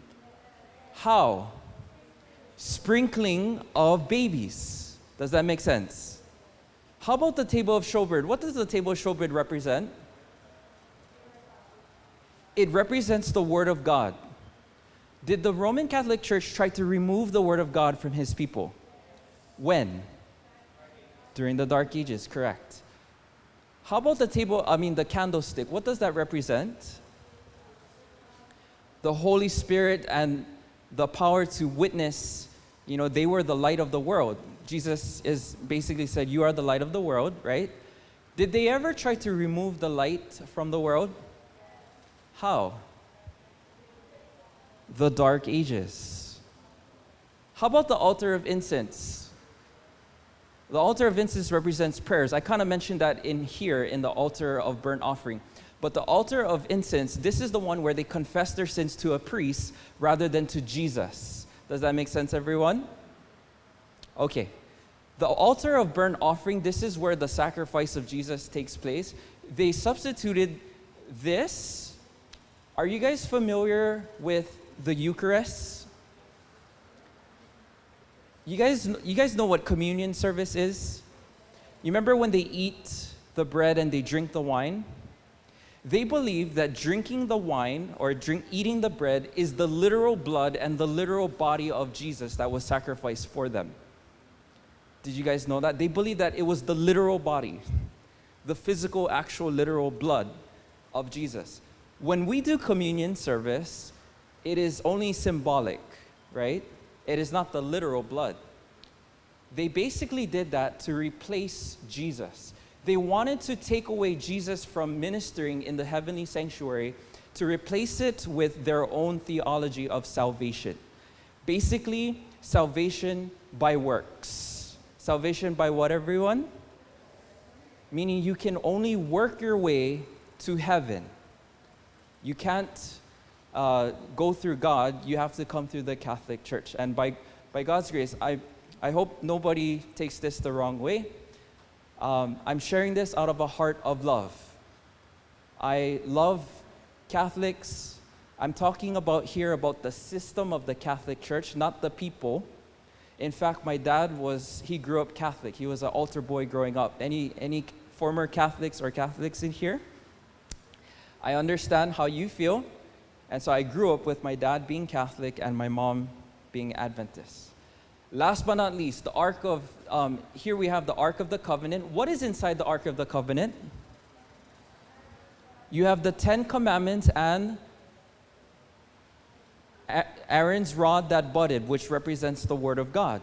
How? Sprinkling of babies. Does that make sense? How about the table of showbread? What does the table of showbread represent? It represents the Word of God. Did the Roman Catholic Church try to remove the Word of God from His people? When? During the Dark Ages, correct. How about the table, I mean, the candlestick? What does that represent? The Holy Spirit and the power to witness, you know, they were the light of the world. Jesus is basically said, You are the light of the world, right? Did they ever try to remove the light from the world? How? The Dark Ages. How about the altar of incense? The altar of incense represents prayers. I kind of mentioned that in here in the altar of burnt offering. But the altar of incense, this is the one where they confess their sins to a priest rather than to Jesus. Does that make sense, everyone? Okay. The altar of burnt offering, this is where the sacrifice of Jesus takes place. They substituted this. Are you guys familiar with the Eucharist? You guys, you guys know what communion service is? You remember when they eat the bread and they drink the wine? They believe that drinking the wine or drink, eating the bread is the literal blood and the literal body of Jesus that was sacrificed for them. Did you guys know that? They believe that it was the literal body, the physical, actual, literal blood of Jesus. When we do communion service, it is only symbolic, right? It is not the literal blood. They basically did that to replace Jesus. They wanted to take away Jesus from ministering in the heavenly sanctuary to replace it with their own theology of salvation. Basically, salvation by works. Salvation by what, everyone? Meaning you can only work your way to heaven. You can't uh, go through God, you have to come through the Catholic Church. And by, by God's grace, I, I hope nobody takes this the wrong way. Um, I'm sharing this out of a heart of love. I love Catholics. I'm talking about here about the system of the Catholic Church, not the people. In fact, my dad was, he grew up Catholic. He was an altar boy growing up. Any, any former Catholics or Catholics in here? I understand how you feel. And so I grew up with my dad being Catholic and my mom being Adventist. Last but not least, the Ark of, um, here we have the Ark of the Covenant. What is inside the Ark of the Covenant? You have the Ten Commandments and Aaron's rod that budded, which represents the Word of God.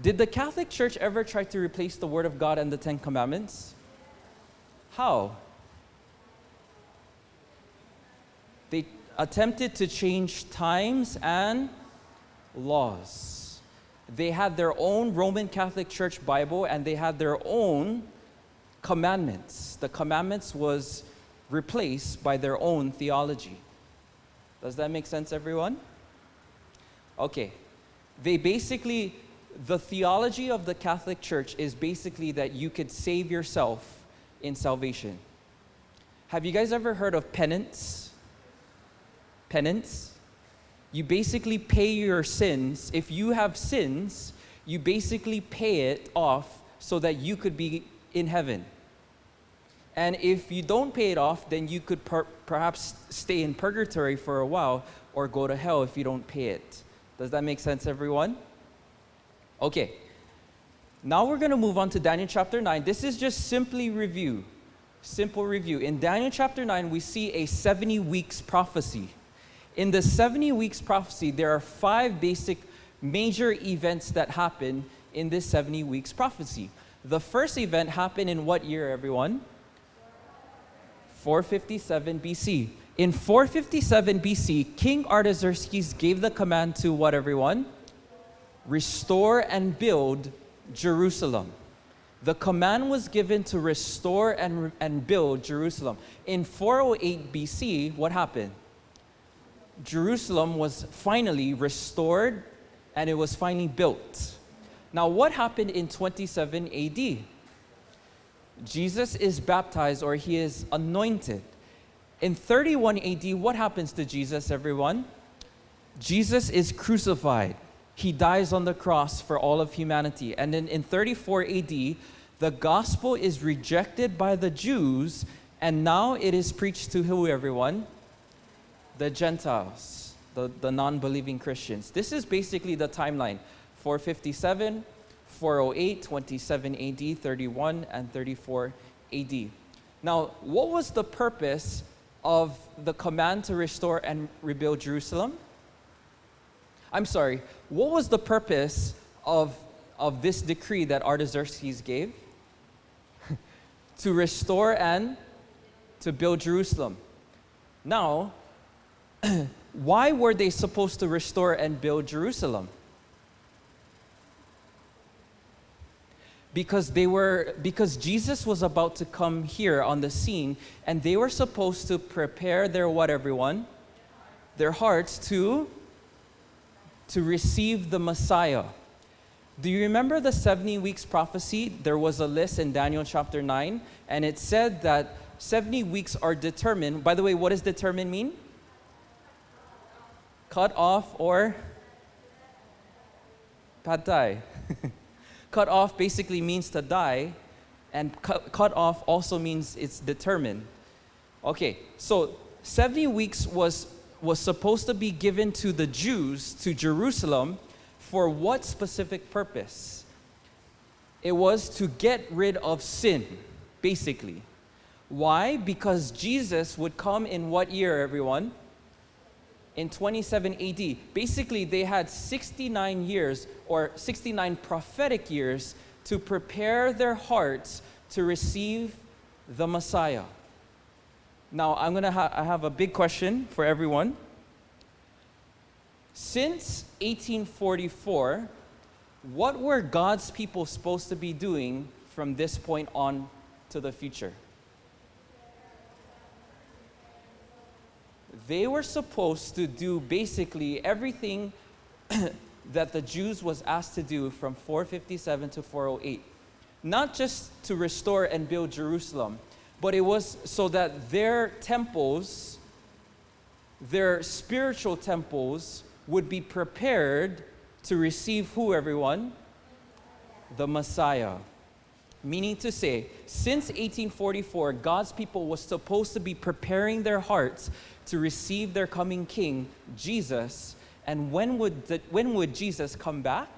Did the Catholic Church ever try to replace the Word of God and the Ten Commandments? How? They attempted to change times and laws. They had their own Roman Catholic Church Bible and they had their own commandments. The commandments was replaced by their own theology. Does that make sense, everyone? Okay. They basically, the theology of the Catholic Church is basically that you could save yourself in salvation. Have you guys ever heard of penance? Penance? You basically pay your sins. If you have sins, you basically pay it off so that you could be in heaven. And if you don't pay it off, then you could per- perhaps stay in purgatory for a while or go to hell if you don't pay it. Does that make sense, everyone? Okay. Now we're going to move on to Daniel chapter 9. This is just simply review. Simple review. In Daniel chapter 9, we see a 70 weeks prophecy. In the 70 weeks prophecy, there are five basic major events that happen in this 70 weeks prophecy. The first event happened in what year, everyone? 457 BC. In 457 BC, King Artaxerxes gave the command to what, everyone? Restore and build Jerusalem. The command was given to restore and, and build Jerusalem. In 408 BC, what happened? Jerusalem was finally restored and it was finally built. Now, what happened in 27 AD? Jesus is baptized or he is anointed. In 31 AD, what happens to Jesus, everyone? Jesus is crucified. He dies on the cross for all of humanity. And then in 34 AD, the gospel is rejected by the Jews, and now it is preached to who, everyone? The Gentiles, the, the non believing Christians. This is basically the timeline 457, 408, 27 AD, 31, and 34 AD. Now, what was the purpose of the command to restore and rebuild Jerusalem? I'm sorry, what was the purpose of, of this decree that Artaxerxes gave? [LAUGHS] to restore and to build Jerusalem. Now, [CLEARS THROAT] why were they supposed to restore and build Jerusalem? because they were because Jesus was about to come here on the scene and they were supposed to prepare their what everyone their hearts to to receive the Messiah. Do you remember the 70 weeks prophecy? There was a list in Daniel chapter 9 and it said that 70 weeks are determined. By the way, what does determine mean? Cut off or pad thai. [LAUGHS] cut off basically means to die, and cut, cut off also means it's determined. Okay, so 70 weeks was, was supposed to be given to the Jews, to Jerusalem, for what specific purpose? It was to get rid of sin, basically. Why? Because Jesus would come in what year, everyone? In 27 AD. Basically, they had 69 years or 69 prophetic years to prepare their hearts to receive the Messiah. Now, I'm going to ha- I have a big question for everyone. Since 1844, what were God's people supposed to be doing from this point on to the future? They were supposed to do basically everything [CLEARS THROAT] that the Jews was asked to do from 457 to 408. Not just to restore and build Jerusalem, but it was so that their temples, their spiritual temples, would be prepared to receive who, everyone? The Messiah. Meaning to say, since 1844, God's people was supposed to be preparing their hearts to receive their coming king, Jesus. And when would, the, when would Jesus come back?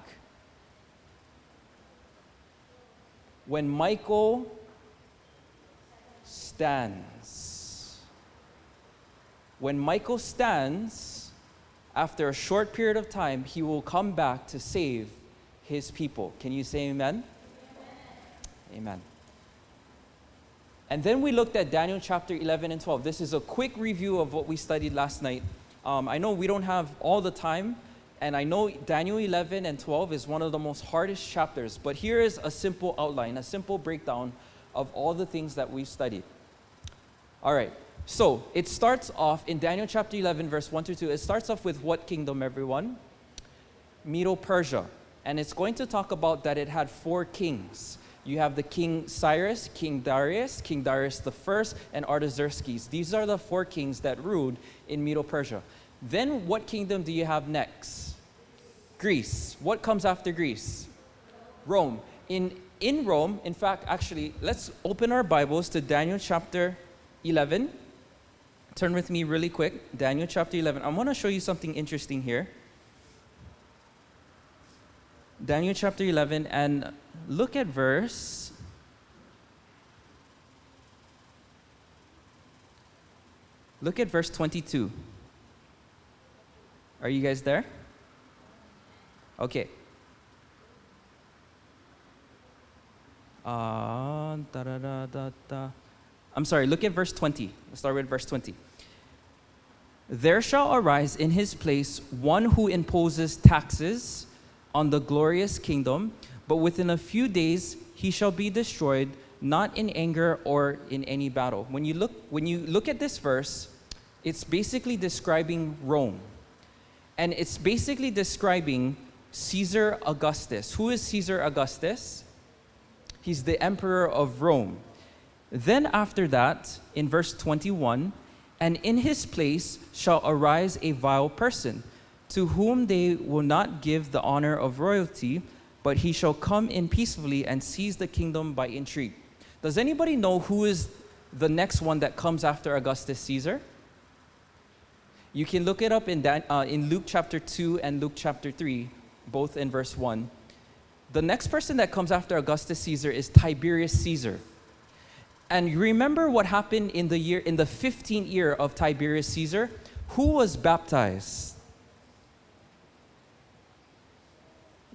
When Michael stands. When Michael stands, after a short period of time, he will come back to save his people. Can you say amen? Amen. And then we looked at Daniel chapter 11 and 12. This is a quick review of what we studied last night. Um, I know we don't have all the time, and I know Daniel 11 and 12 is one of the most hardest chapters, but here is a simple outline, a simple breakdown of all the things that we've studied. All right, so it starts off in Daniel chapter 11, verse 1 to 2. It starts off with what kingdom, everyone? Medo Persia. And it's going to talk about that it had four kings. You have the King Cyrus, King Darius, King Darius First, and Artaxerxes. These are the four kings that ruled in Medo Persia. Then what kingdom do you have next? Greece. What comes after Greece? Rome. In, in Rome, in fact, actually, let's open our Bibles to Daniel chapter 11. Turn with me really quick. Daniel chapter 11. I want to show you something interesting here. Daniel chapter 11, and look at verse. Look at verse 22. Are you guys there? Okay. Ah, da. I'm sorry, look at verse 20. Let's start with verse 20. There shall arise in his place one who imposes taxes on the glorious kingdom, but within a few days he shall be destroyed, not in anger or in any battle. When you look, when you look at this verse, it's basically describing Rome. And it's basically describing Caesar Augustus. Who is Caesar Augustus? He's the emperor of Rome. Then after that, in verse 21, and in his place shall arise a vile person, to whom they will not give the honor of royalty, but he shall come in peacefully and seize the kingdom by intrigue. Does anybody know who is the next one that comes after Augustus Caesar? You can look it up in, Dan, uh, in Luke chapter 2 and Luke chapter 3, both in verse 1. The next person that comes after Augustus Caesar is Tiberius Caesar. And you remember what happened in the year in the 15th year of Tiberius Caesar? Who was baptized?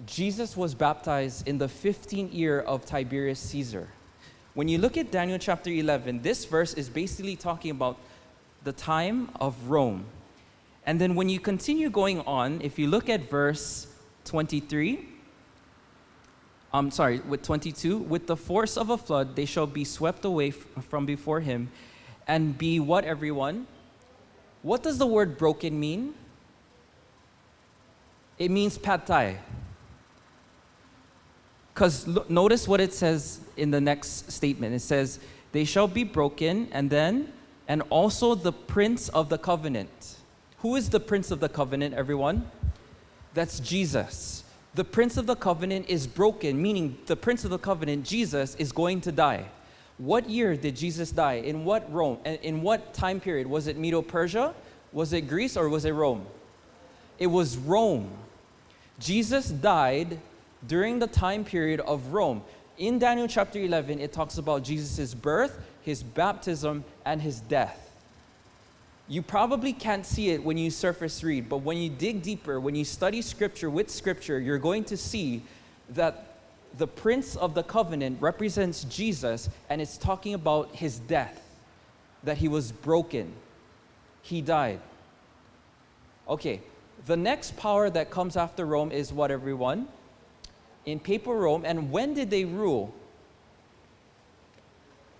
Jesus was baptized in the 15th year of Tiberius Caesar. When you look at Daniel chapter 11, this verse is basically talking about the time of Rome. And then when you continue going on, if you look at verse 23, I'm sorry, with 22, with the force of a flood, they shall be swept away from before him and be what, everyone? What does the word broken mean? It means pad thai. Because notice what it says in the next statement. It says, they shall be broken, and then, and also the prince of the covenant. Who is the prince of the covenant, everyone? That's Jesus. The prince of the covenant is broken, meaning the prince of the covenant, Jesus, is going to die. What year did Jesus die? In what Rome? In what time period? Was it Medo Persia? Was it Greece or was it Rome? It was Rome. Jesus died during the time period of Rome. In Daniel chapter 11, it talks about Jesus' birth, his baptism, and his death. You probably can't see it when you surface read, but when you dig deeper, when you study scripture with scripture, you're going to see that the prince of the covenant represents Jesus and it's talking about his death, that he was broken, he died. Okay, the next power that comes after Rome is what, everyone? In papal Rome, and when did they rule?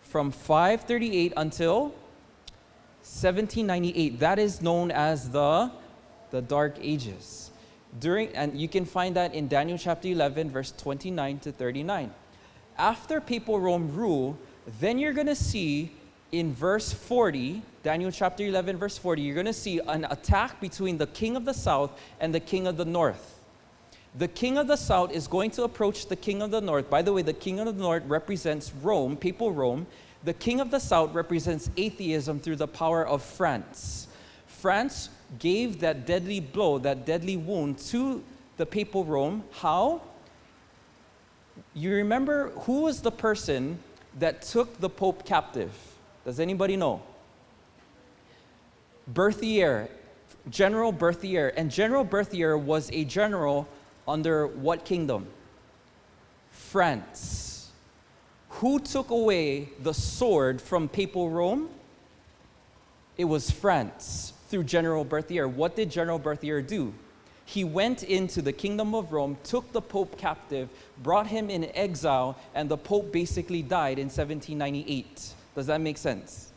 From 538 until 1798. That is known as the, the Dark Ages. During, and you can find that in Daniel chapter 11, verse 29 to 39. After papal Rome rule, then you're going to see in verse 40, Daniel chapter 11, verse 40, you're going to see an attack between the king of the south and the king of the north. The king of the south is going to approach the king of the north. By the way, the king of the north represents Rome, papal Rome. The king of the south represents atheism through the power of France. France gave that deadly blow, that deadly wound to the papal Rome. How? You remember who was the person that took the pope captive? Does anybody know? Berthier, General Berthier. And General Berthier was a general under what kingdom? France. Who took away the sword from papal Rome? It was France through General Berthier. What did General Berthier do? He went into the kingdom of Rome, took the Pope captive, brought him in exile, and the Pope basically died in 1798. Does that make sense?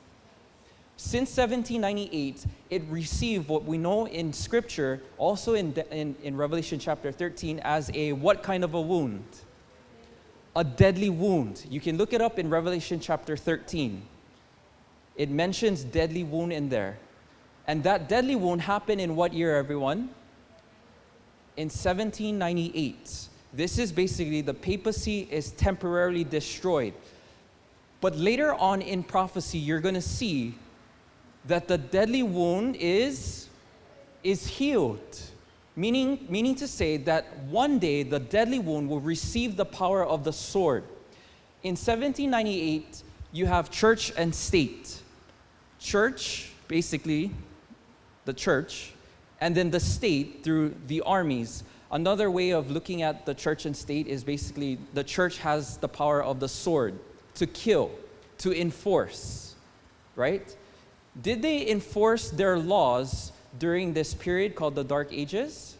Since 1798, it received what we know in Scripture, also in, in, in Revelation chapter 13, as a what kind of a wound? A deadly wound. You can look it up in Revelation chapter 13. It mentions deadly wound in there. And that deadly wound happened in what year, everyone? In 1798. This is basically the papacy is temporarily destroyed. But later on in prophecy, you're going to see that the deadly wound is, is healed. Meaning, meaning to say that one day the deadly wound will receive the power of the sword. In 1798, you have church and state. Church, basically, the church, and then the state through the armies. Another way of looking at the church and state is basically the church has the power of the sword to kill, to enforce, right? Did they enforce their laws during this period called the Dark Ages?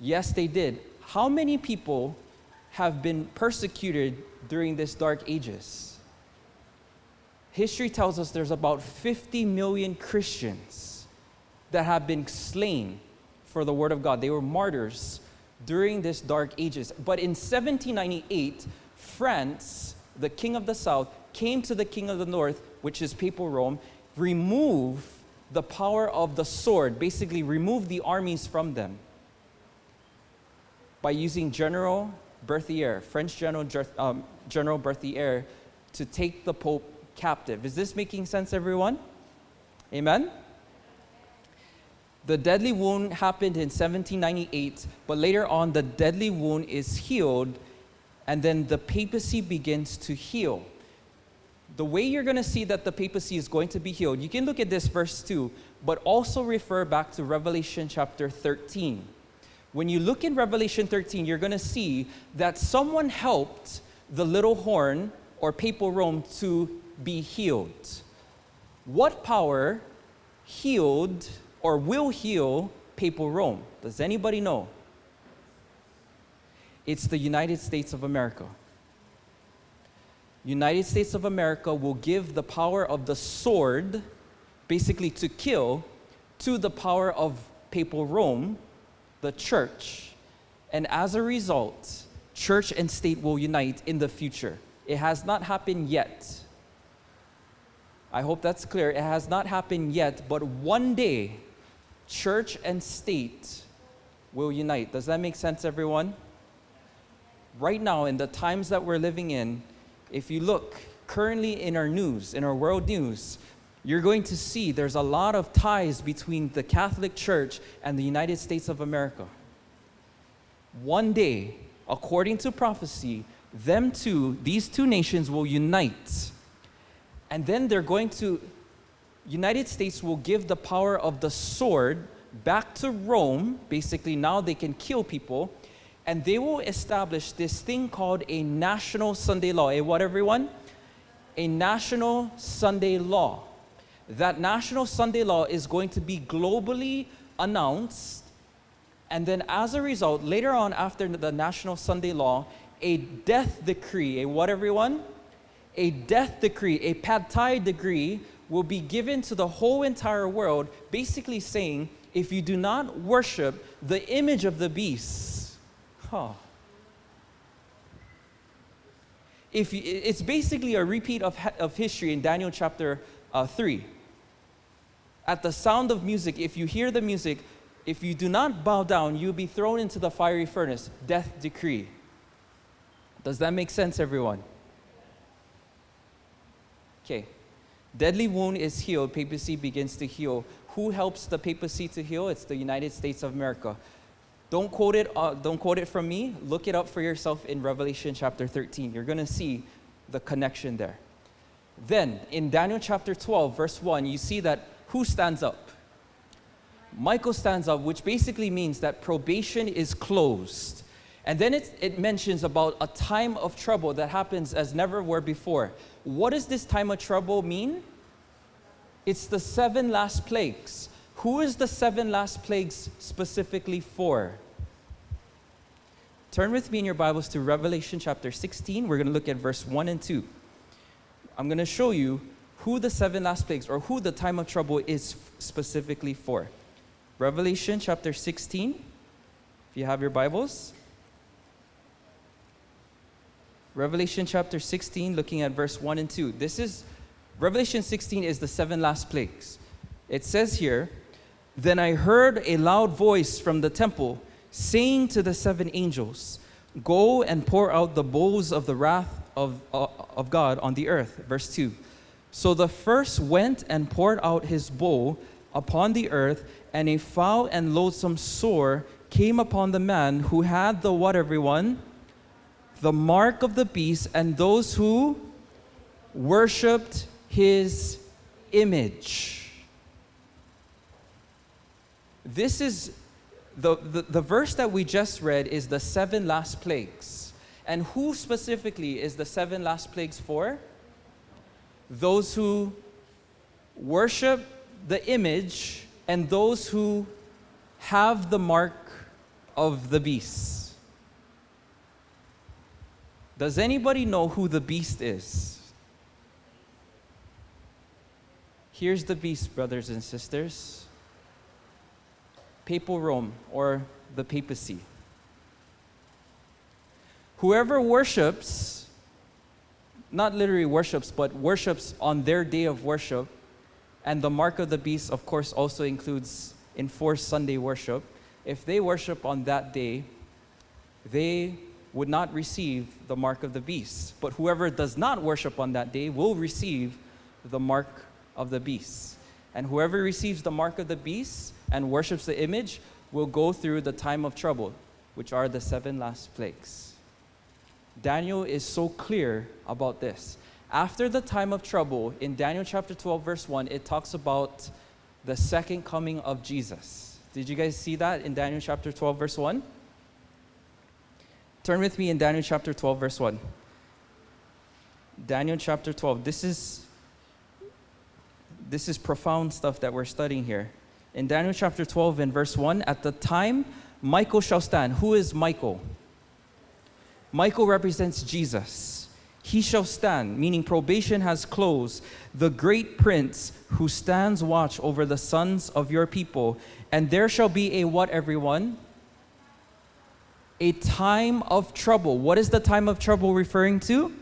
Yes, they did. How many people have been persecuted during this Dark Ages? History tells us there's about 50 million Christians that have been slain for the Word of God. They were martyrs during this Dark Ages. But in 1798, France, the king of the south, came to the king of the north, which is Papal Rome, remove the power of the sword, basically remove the armies from them by using General Berthier, French General, um, General Berthier, to take the Pope captive. Is this making sense, everyone? Amen? The deadly wound happened in 1798, but later on, the deadly wound is healed, and then the papacy begins to heal the way you're going to see that the papacy is going to be healed, you can look at this verse 2, but also refer back to Revelation chapter 13. When you look in Revelation 13, you're going to see that someone helped the little horn or papal Rome to be healed. What power healed or will heal papal Rome? Does anybody know? It's the United States of America. United States of America will give the power of the sword, basically to kill, to the power of papal Rome, the church. And as a result, church and state will unite in the future. It has not happened yet. I hope that's clear. It has not happened yet, but one day, church and state will unite. Does that make sense, everyone? Right now, in the times that we're living in, if you look currently in our news, in our world news, you're going to see there's a lot of ties between the Catholic Church and the United States of America. One day, according to prophecy, them two, these two nations will unite. And then they're going to, United States will give the power of the sword back to Rome. Basically, now they can kill people and they will establish this thing called a national Sunday law. A what, everyone? A national Sunday law. That national Sunday law is going to be globally announced, and then as a result, later on after the national Sunday law, a death decree, a what, everyone? A death decree, a pad thai decree will be given to the whole entire world, basically saying, if you do not worship the image of the beast, Huh. If you, it's basically a repeat of, of history in Daniel chapter uh, 3. At the sound of music, if you hear the music, if you do not bow down, you'll be thrown into the fiery furnace. Death decree. Does that make sense, everyone? Okay. Deadly wound is healed. Papacy begins to heal. Who helps the papacy to heal? It's the United States of America. Don't quote it, uh, don't quote it from me. Look it up for yourself in Revelation chapter 13. You're going to see the connection there. Then, in Daniel chapter 12, verse 1, you see that who stands up? Michael stands up, which basically means that probation is closed. And then it, it mentions about a time of trouble that happens as never were before. What does this time of trouble mean? It's the seven last plagues. Who is the seven last plagues specifically for? Turn with me in your Bibles to Revelation chapter 16. We're going to look at verse 1 and 2. I'm going to show you who the seven last plagues or who the time of trouble is specifically for. Revelation chapter 16, if you have your Bibles. Revelation chapter 16, looking at verse 1 and 2. This is, Revelation 16 is the seven last plagues. It says here, Then I heard a loud voice from the temple saying to the seven angels, Go and pour out the bowls of the wrath of, uh, of God on the earth. Verse 2. So the first went and poured out his bowl upon the earth, and a foul and loathsome sore came upon the man who had the what, everyone? The mark of the beast, and those who worshiped his image. This is the, the, the verse that we just read is the seven last plagues. And who specifically is the seven last plagues for? Those who worship the image and those who have the mark of the beast. Does anybody know who the beast is? Here's the beast, brothers and sisters papal Rome or the papacy. Whoever worships, not literally worships, but worships on their day of worship, and the mark of the beast, of course, also includes enforced Sunday worship. If they worship on that day, they would not receive the mark of the beast. But whoever does not worship on that day will receive the mark of the beast. And whoever receives the mark of the beast and worships the image will go through the time of trouble, which are the seven last plagues. Daniel is so clear about this. After the time of trouble, in Daniel chapter 12, verse 1, it talks about the second coming of Jesus. Did you guys see that in Daniel chapter 12, verse 1? Turn with me in Daniel chapter 12, verse 1. Daniel chapter 12. This is this is profound stuff that we're studying here. In Daniel chapter 12 and verse 1, at the time Michael shall stand. Who is Michael? Michael represents Jesus. He shall stand, meaning probation has closed, the great prince who stands watch over the sons of your people. And there shall be a what, everyone? A time of trouble. What is the time of trouble referring to?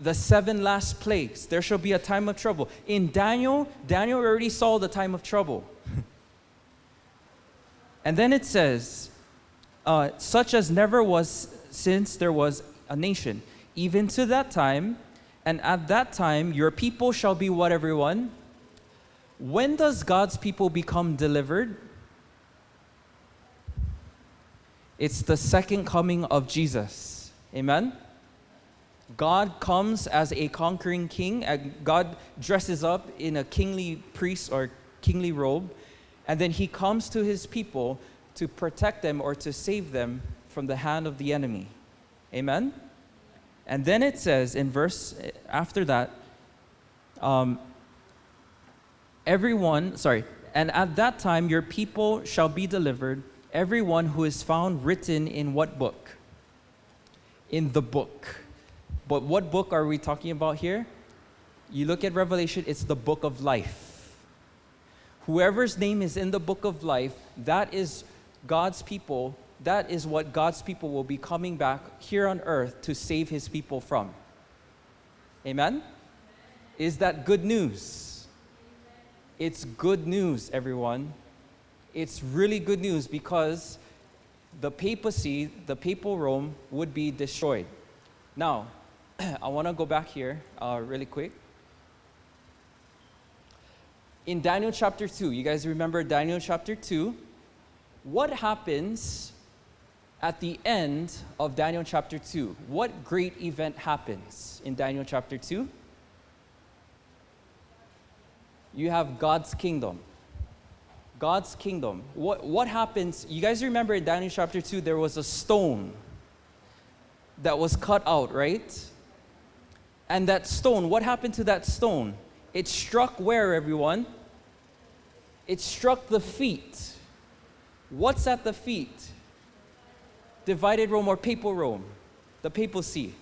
The seven last plagues. There shall be a time of trouble. In Daniel, Daniel already saw the time of trouble. [LAUGHS] and then it says, uh, such as never was since there was a nation, even to that time, and at that time your people shall be what, everyone? When does God's people become delivered? It's the second coming of Jesus. Amen? God comes as a conquering king. And God dresses up in a kingly priest or kingly robe. And then he comes to his people to protect them or to save them from the hand of the enemy. Amen? And then it says in verse after that, um, everyone, sorry, and at that time your people shall be delivered, everyone who is found written in what book? In the book. But what book are we talking about here? You look at Revelation, it's the book of life. Whoever's name is in the book of life, that is God's people. That is what God's people will be coming back here on earth to save his people from. Amen? Is that good news? It's good news, everyone. It's really good news because the papacy, the papal Rome, would be destroyed. Now, [CLEARS THROAT] I want to go back here uh, really quick. In Daniel chapter 2, you guys remember Daniel chapter 2? What happens at the end of Daniel chapter 2? What great event happens in Daniel chapter 2? You have God's kingdom. God's kingdom. What, what happens? You guys remember in Daniel chapter 2, there was a stone that was cut out, right? And that stone, what happened to that stone? It struck where, everyone? It struck the feet. What's at the feet? Divided Rome or papal Rome, the Papal papacy.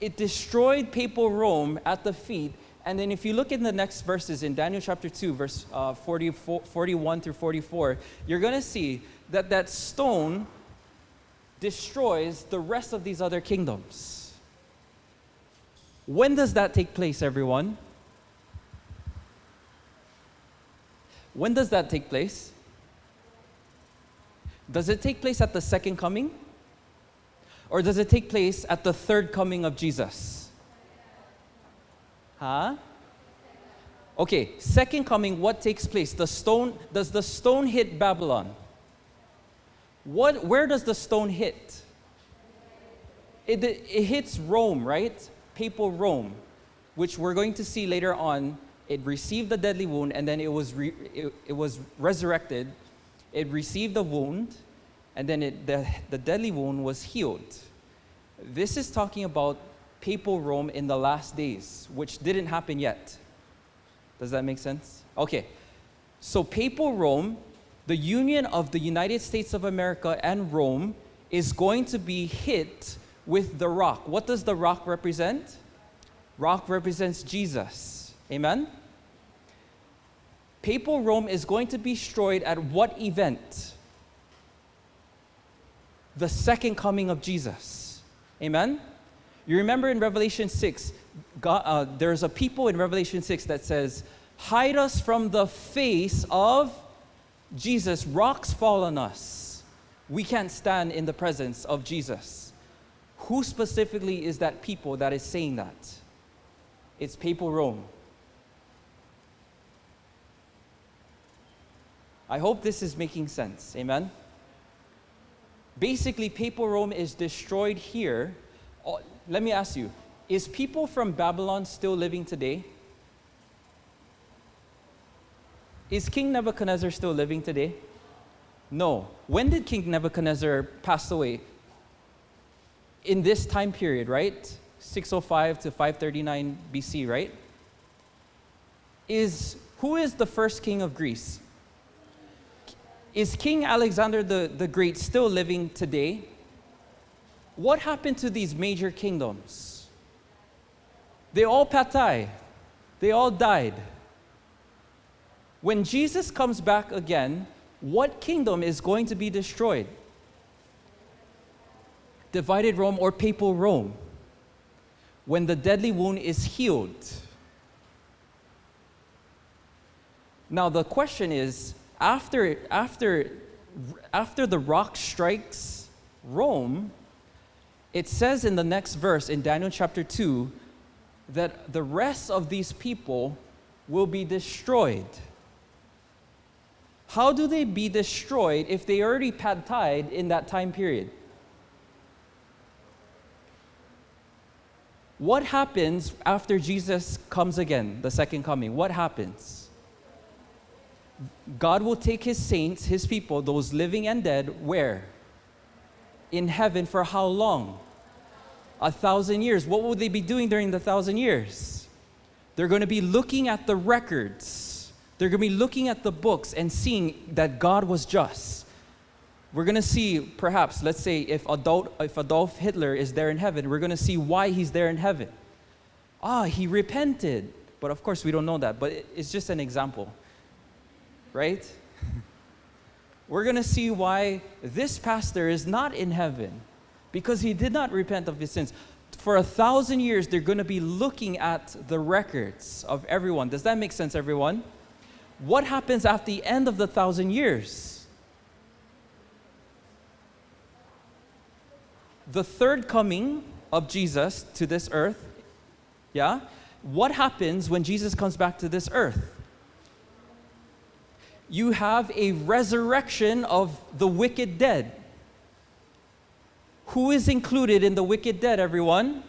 It destroyed papal Rome at the feet. And then if you look in the next verses in Daniel chapter 2, verse uh, 44, 41 through 44, you're going to see that that stone destroys the rest of these other kingdoms. When does that take place, everyone? When does that take place? Does it take place at the second coming? Or does it take place at the third coming of Jesus? Huh? Okay, second coming, what takes place? The stone, does the stone hit Babylon? What, where does the stone hit? It, it hits Rome, right? Papal Rome, which we're going to see later on. It received a deadly wound and then it was, it, it was resurrected. It received a wound and then it, the, the deadly wound was healed. This is talking about papal Rome in the last days, which didn't happen yet. Does that make sense? Okay. So, papal Rome, the union of the United States of America and Rome, is going to be hit with the rock. What does the rock represent? Rock represents Jesus. Amen? Papal Rome is going to be destroyed at what event? The second coming of Jesus. Amen? You remember in Revelation 6, God, uh, there's a people in Revelation 6 that says, Hide us from the face of Jesus. Rocks fall on us. We can't stand in the presence of Jesus. Who specifically is that people that is saying that? It's papal Rome. I hope this is making sense. Amen? Basically, papal Rome is destroyed here. Oh, let me ask you is people from Babylon still living today? Is King Nebuchadnezzar still living today? No. When did King Nebuchadnezzar pass away? In this time period, right? 605 to 539 BC, right? Is who is the first king of Greece? Is King Alexander the, the Great still living today? What happened to these major kingdoms? They all patai. They all died. When Jesus comes back again, what kingdom is going to be destroyed? Divided Rome or papal Rome? When the deadly wound is healed. Now, the question is after, after, after the rock strikes Rome, it says in the next verse in Daniel chapter 2 that the rest of these people will be destroyed. How do they be destroyed if they already pad tied in that time period? What happens after Jesus comes again, the second coming? What happens? God will take his saints, his people, those living and dead, where? In heaven for how long? A thousand years. What will they be doing during the thousand years? They're going to be looking at the records. They're going to be looking at the books and seeing that God was just. We're going to see, perhaps, let's say, if Adolf, if Adolf Hitler is there in heaven, we're going to see why he's there in heaven. Ah, he repented. But of course, we don't know that. But it's just an example right? [LAUGHS] We're going to see why this pastor is not in heaven because he did not repent of his sins. For a thousand years, they're going to be looking at the records of everyone. Does that make sense, everyone? What happens at the end of the thousand years? The third coming of Jesus to this earth, yeah? What happens when Jesus comes back to this earth? you have a resurrection of the wicked dead. Who is included in the wicked dead, everyone?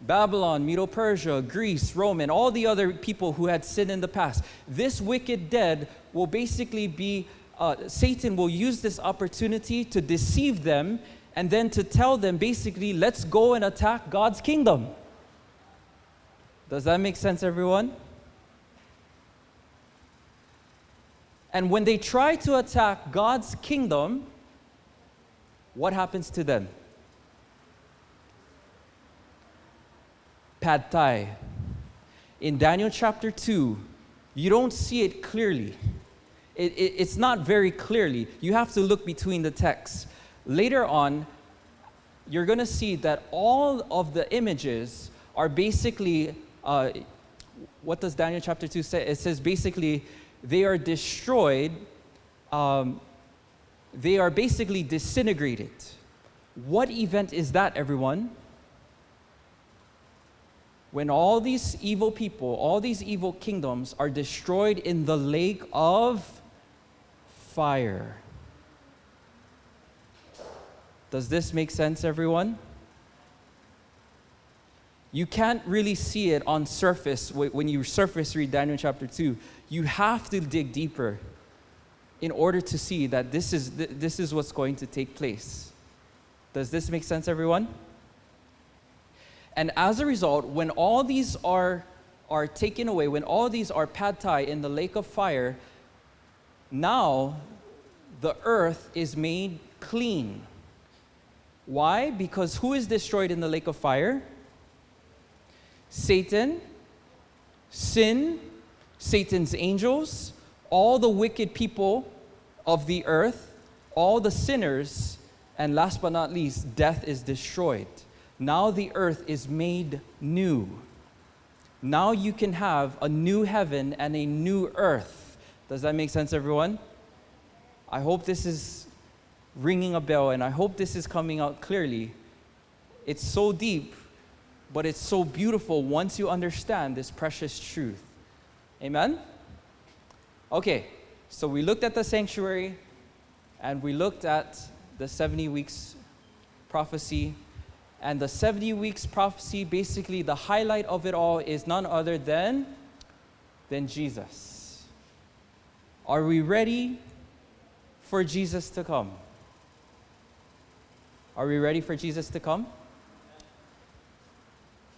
Babylon, Medo Persia, Greece, Rome, and all the other people who had sinned in the past. This wicked dead will basically be, uh, Satan will use this opportunity to deceive them and then to tell them basically, let's go and attack God's kingdom. Does that make sense, everyone? And when they try to attack God's kingdom, what happens to them? Pad Thai. In Daniel chapter 2, you don't see it clearly. It, it, it's not very clearly. You have to look between the texts. Later on, you're going to see that all of the images are basically, uh, what does Daniel chapter 2 say? It says basically, they are destroyed, um, they are basically disintegrated. What event is that, everyone? When all these evil people, all these evil kingdoms are destroyed in the lake of fire. Does this make sense, everyone? You can't really see it on surface when you surface read Daniel chapter 2. You have to dig deeper in order to see that this is, this is what's going to take place. Does this make sense, everyone? And as a result, when all these are, are taken away, when all these are pad thai in the lake of fire, now the earth is made clean. Why? Because who is destroyed in the lake of fire? Satan, sin, Satan's angels, all the wicked people of the earth, all the sinners, and last but not least, death is destroyed. Now the earth is made new. Now you can have a new heaven and a new earth. Does that make sense, everyone? I hope this is ringing a bell and I hope this is coming out clearly. It's so deep, but it's so beautiful once you understand this precious truth. Amen? Okay, so we looked at the sanctuary and we looked at the 70 weeks prophecy. And the 70 weeks prophecy, basically, the highlight of it all is none other than, than Jesus. Are we ready for Jesus to come? Are we ready for Jesus to come?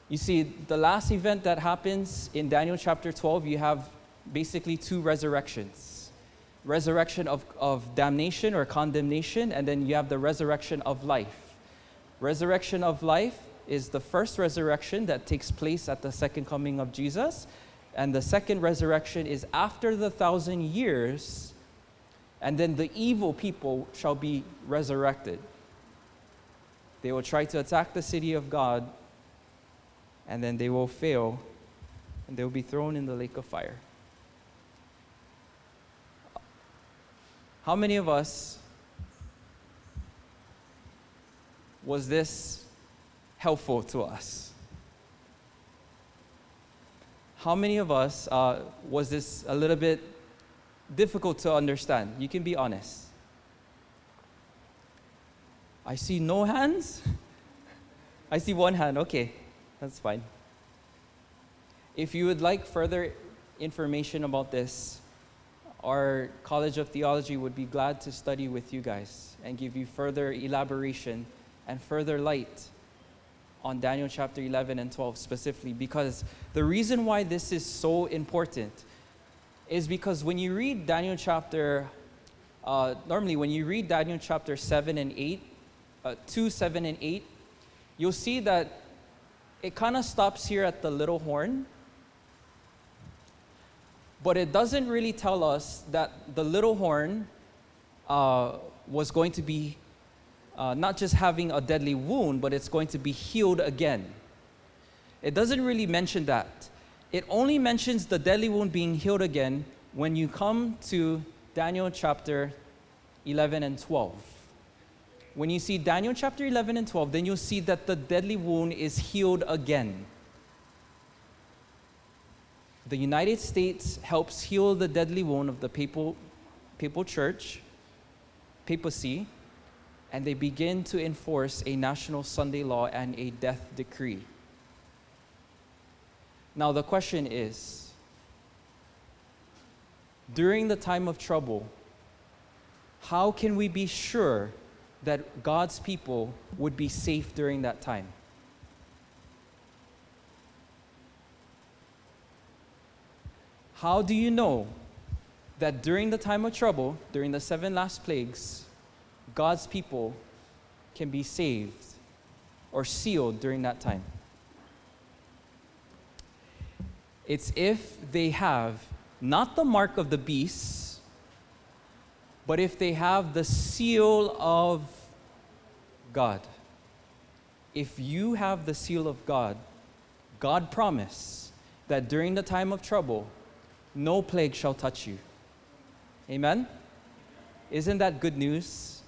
You see, the last event that happens in Daniel chapter 12, you have basically two resurrections resurrection of, of damnation or condemnation, and then you have the resurrection of life. Resurrection of life is the first resurrection that takes place at the second coming of Jesus, and the second resurrection is after the thousand years, and then the evil people shall be resurrected. They will try to attack the city of God, and then they will fail, and they will be thrown in the lake of fire. How many of us was this helpful to us? How many of us uh, was this a little bit difficult to understand? You can be honest. I see no hands. I see one hand. Okay, that's fine. If you would like further information about this, our College of Theology would be glad to study with you guys and give you further elaboration and further light on Daniel chapter 11 and 12 specifically because the reason why this is so important is because when you read Daniel chapter, uh, normally when you read Daniel chapter 7 and 8, uh, 2, 7, and 8, you'll see that it kind of stops here at the little horn but it doesn't really tell us that the little horn uh, was going to be uh, not just having a deadly wound, but it's going to be healed again. It doesn't really mention that. It only mentions the deadly wound being healed again when you come to Daniel chapter 11 and 12. When you see Daniel chapter 11 and 12, then you'll see that the deadly wound is healed again the United States helps heal the deadly wound of the papal, papal church, papacy, and they begin to enforce a national Sunday law and a death decree. Now, the question is during the time of trouble, how can we be sure that God's people would be safe during that time? How do you know that during the time of trouble, during the seven last plagues, God's people can be saved or sealed during that time? It's if they have not the mark of the beast, but if they have the seal of God. If you have the seal of God, God promised that during the time of trouble, no plague shall touch you. Amen? Isn't that good news?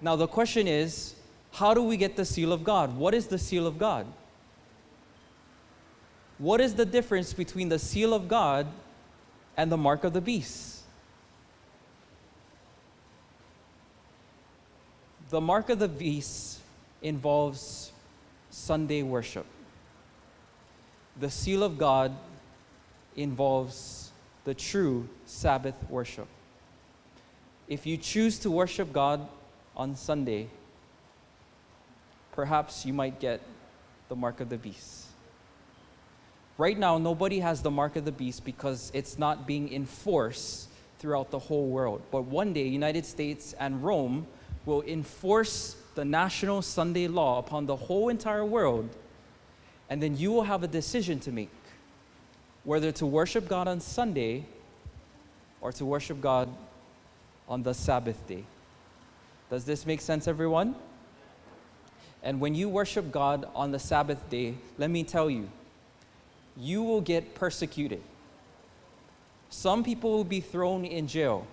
Now, the question is how do we get the seal of God? What is the seal of God? What is the difference between the seal of God and the mark of the beast? The mark of the beast involves Sunday worship. The seal of God involves the true Sabbath worship. If you choose to worship God on Sunday, perhaps you might get the mark of the beast. Right now, nobody has the mark of the beast because it's not being enforced throughout the whole world. But one day, United States and Rome will enforce the national Sunday law upon the whole entire world, and then you will have a decision to make whether to worship God on Sunday or to worship God on the Sabbath day. Does this make sense, everyone? And when you worship God on the Sabbath day, let me tell you, you will get persecuted. Some people will be thrown in jail.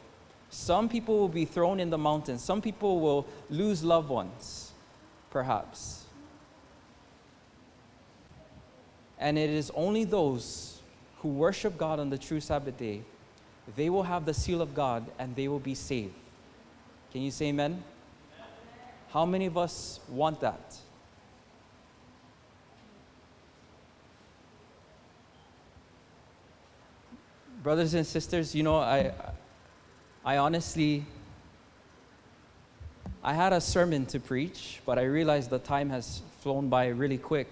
Some people will be thrown in the mountains. Some people will lose loved ones, perhaps. And it is only those who worship God on the true Sabbath day, they will have the seal of God and they will be saved. Can you say amen? How many of us want that? Brothers and sisters, you know, I, I honestly, I had a sermon to preach, but I realized the time has flown by really quick.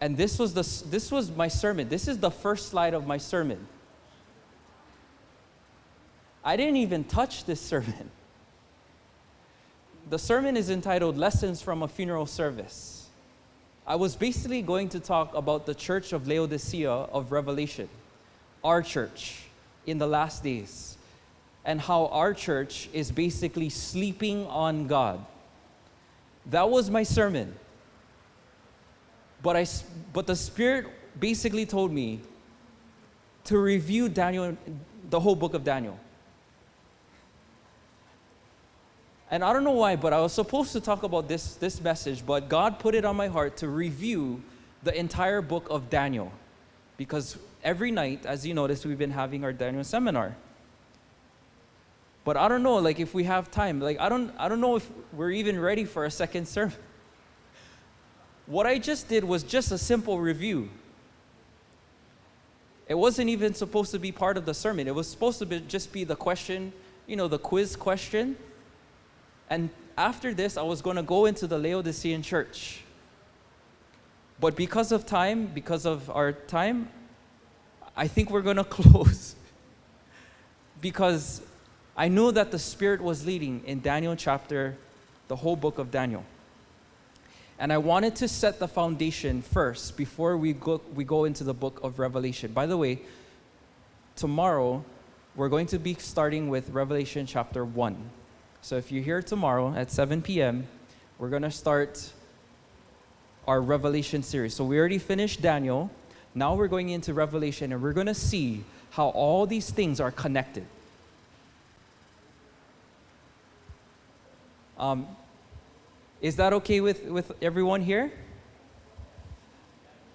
And this was, the, this was my sermon. This is the first slide of my sermon. I didn't even touch this sermon. The sermon is entitled Lessons from a Funeral Service. I was basically going to talk about the church of Laodicea of Revelation, our church in the last days, and how our church is basically sleeping on God. That was my sermon. But, I, but the Spirit basically told me to review Daniel, the whole book of Daniel. And I don't know why, but I was supposed to talk about this, this message, but God put it on my heart to review the entire book of Daniel. Because every night, as you noticed, we've been having our Daniel seminar. But I don't know, like if we have time, like I don't I don't know if we're even ready for a second sermon. What I just did was just a simple review. It wasn't even supposed to be part of the sermon. It was supposed to be, just be the question, you know, the quiz question. And after this, I was going to go into the Laodicean church. But because of time, because of our time, I think we're going [LAUGHS] to close. because I knew that the Spirit was leading in Daniel chapter, the whole book of Daniel. And I wanted to set the foundation first before we go, we go into the book of Revelation. By the way, tomorrow we're going to be starting with Revelation chapter 1. So if you're here tomorrow at 7 p.m., we're going to start our Revelation series. So we already finished Daniel. Now we're going into Revelation and we're going to see how all these things are connected. Um, is that okay with, with everyone here?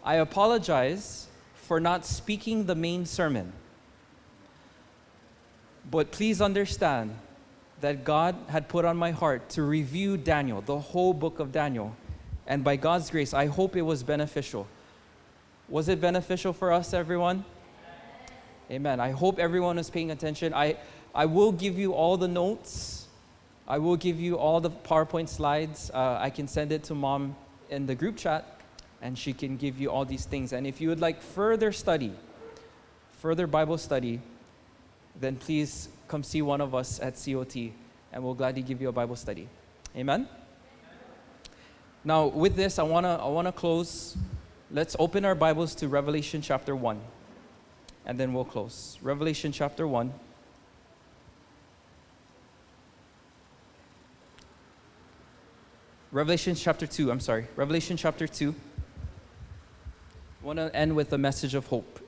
I apologize for not speaking the main sermon. But please understand that God had put on my heart to review Daniel, the whole book of Daniel. And by God's grace, I hope it was beneficial. Was it beneficial for us, everyone? Amen. I hope everyone is paying attention. I, I will give you all the notes. I will give you all the PowerPoint slides. Uh, I can send it to mom in the group chat, and she can give you all these things. And if you would like further study, further Bible study, then please come see one of us at COT, and we'll gladly give you a Bible study. Amen? Now, with this, I want to I wanna close. Let's open our Bibles to Revelation chapter 1, and then we'll close. Revelation chapter 1. Revelation chapter 2, I'm sorry. Revelation chapter 2. I want to end with a message of hope.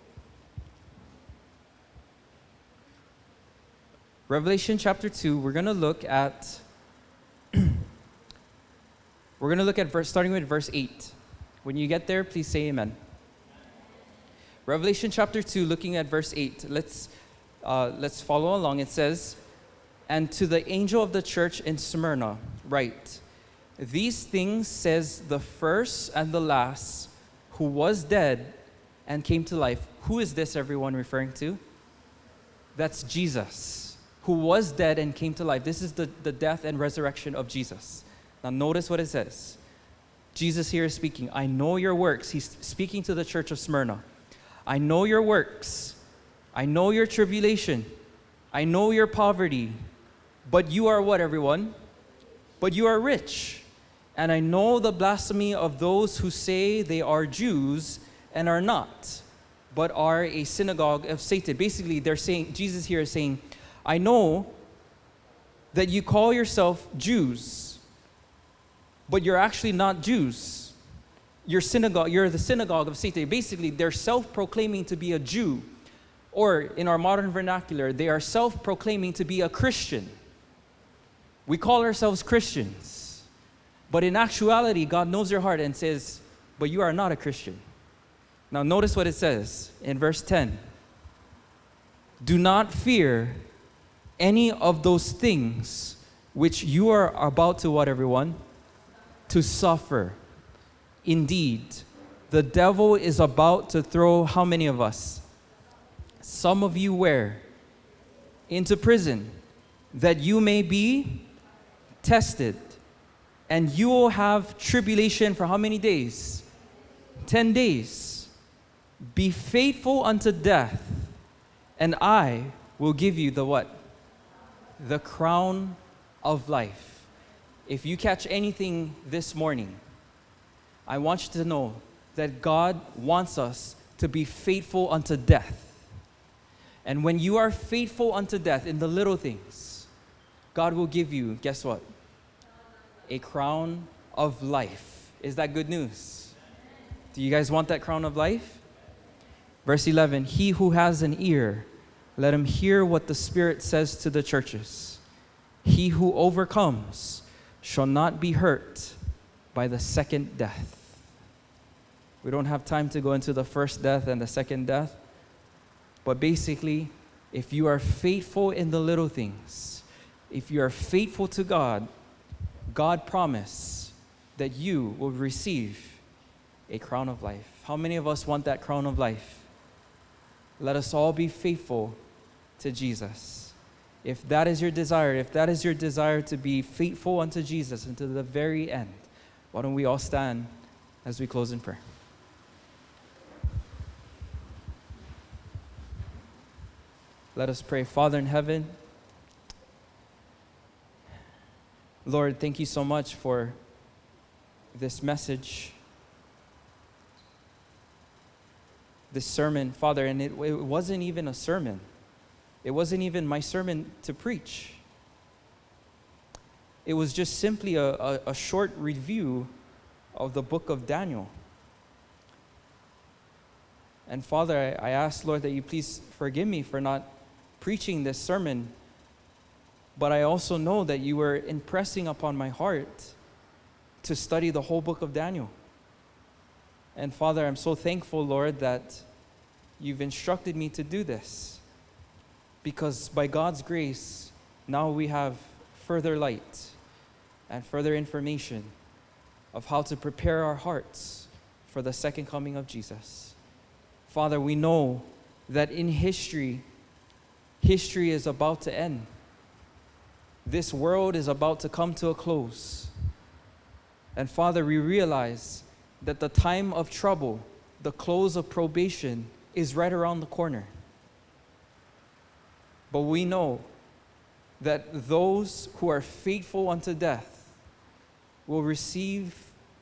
Revelation chapter 2, we're going to look at [CLEARS THROAT] we're going to look at verse starting with verse 8. When you get there, please say amen. Revelation chapter 2 looking at verse 8. Let's uh, let's follow along. It says, "And to the angel of the church in Smyrna, write: These things says the first and the last who was dead and came to life." Who is this everyone referring to? That's Jesus who was dead and came to life. This is the, the death and resurrection of Jesus. Now, notice what it says. Jesus here is speaking. I know your works. He's speaking to the church of Smyrna. I know your works. I know your tribulation. I know your poverty. But you are what, everyone? But you are rich. And I know the blasphemy of those who say they are Jews and are not, but are a synagogue of Satan. Basically, they're saying, Jesus here is saying, I know that you call yourself Jews, but you're actually not Jews. You're synagogue, you're the synagogue of Satan. Basically, they're self-proclaiming to be a Jew. Or in our modern vernacular, they are self-proclaiming to be a Christian. We call ourselves Christians. But in actuality, God knows your heart and says, but you are not a Christian. Now notice what it says in verse 10. Do not fear any of those things which you are about to what everyone? To suffer. Indeed, the devil is about to throw how many of us? Some of you where? Into prison, that you may be tested. And you will have tribulation for how many days? 10 days. Be faithful unto death, and I will give you the what? the crown of life. If you catch anything this morning, I want you to know that God wants us to be faithful unto death. And when you are faithful unto death in the little things, God will give you, guess what? A crown of life. Is that good news? Do you guys want that crown of life? Verse 11 He who has an ear, let him hear what the Spirit says to the churches. He who overcomes shall not be hurt by the second death. We don't have time to go into the first death and the second death. But basically, if you are faithful in the little things, if you are faithful to God, God promised that you will receive a crown of life. How many of us want that crown of life? Let us all be faithful to Jesus. If that is your desire, if that is your desire to be faithful unto Jesus until the very end, why don't we all stand as we close in prayer? Let us pray. Father in heaven, Lord, thank you so much for this message, this sermon, Father. And it, it wasn't even a sermon. It wasn't even my sermon to preach. It was just simply a, a, a short review of the book of Daniel. And Father, I, I ask, Lord, that you please forgive me for not preaching this sermon. But I also know that you were impressing upon my heart to study the whole book of Daniel. And Father, I'm so thankful, Lord, that you've instructed me to do this because by God's grace, now we have further light and further information of how to prepare our hearts for the second coming of Jesus. Father, we know that in history, history is about to end. This world is about to come to a close. And Father, we realize that the time of trouble, the close of probation, is right around the corner. But we know that those who are faithful unto death will receive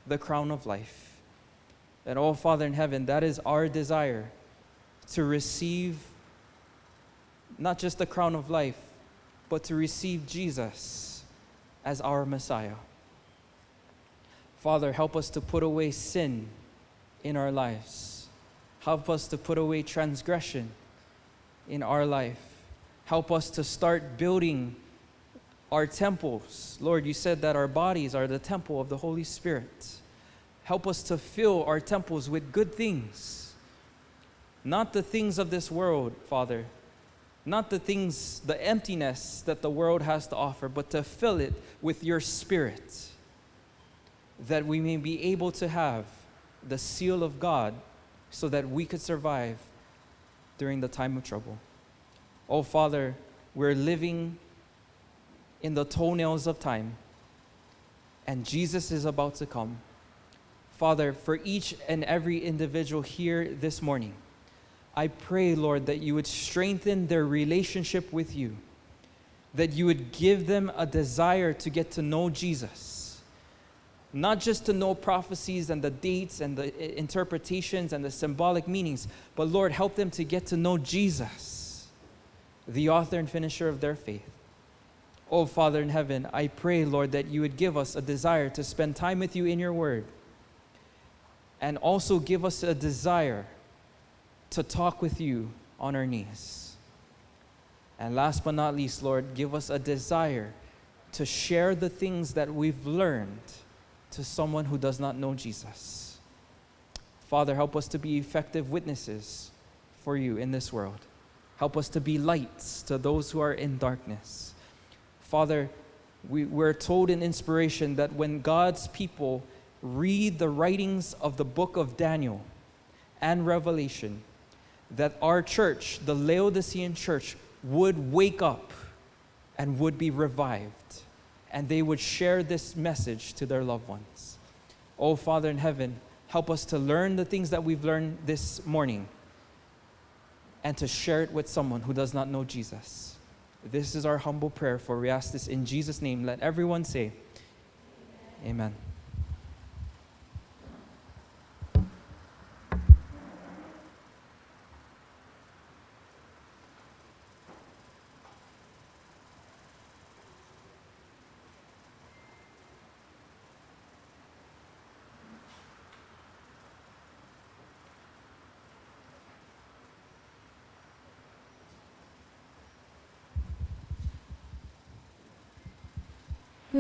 the crown of life. And oh, Father in heaven, that is our desire to receive not just the crown of life, but to receive Jesus as our Messiah. Father, help us to put away sin in our lives. Help us to put away transgression in our life. Help us to start building our temples. Lord, you said that our bodies are the temple of the Holy Spirit. Help us to fill our temples with good things, not the things of this world, Father, not the things, the emptiness that the world has to offer, but to fill it with your Spirit, that we may be able to have the seal of God so that we could survive during the time of trouble. Oh, Father, we're living in the toenails of time, and Jesus is about to come. Father, for each and every individual here this morning, I pray, Lord, that you would strengthen their relationship with you, that you would give them a desire to get to know Jesus, not just to know prophecies and the dates and the interpretations and the symbolic meanings, but Lord, help them to get to know Jesus, the author and finisher of their faith. Oh, Father in heaven, I pray, Lord, that you would give us a desire to spend time with you in your word and also give us a desire to talk with you on our knees. And last but not least, Lord, give us a desire to share the things that we've learned to someone who does not know Jesus. Father, help us to be effective witnesses for you in this world. Help us to be lights to those who are in darkness. Father, we, we're told in inspiration that when God's people read the writings of the book of Daniel and Revelation, that our church, the Laodicean church, would wake up and would be revived, and they would share this message to their loved ones. Oh, Father in heaven, help us to learn the things that we've learned this morning and to share it with someone who does not know Jesus. This is our humble prayer, for we ask this in Jesus' name. Let everyone say, Amen.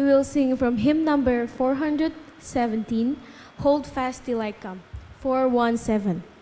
We will sing from hymn number 417, Hold Fast Till I Come. 417.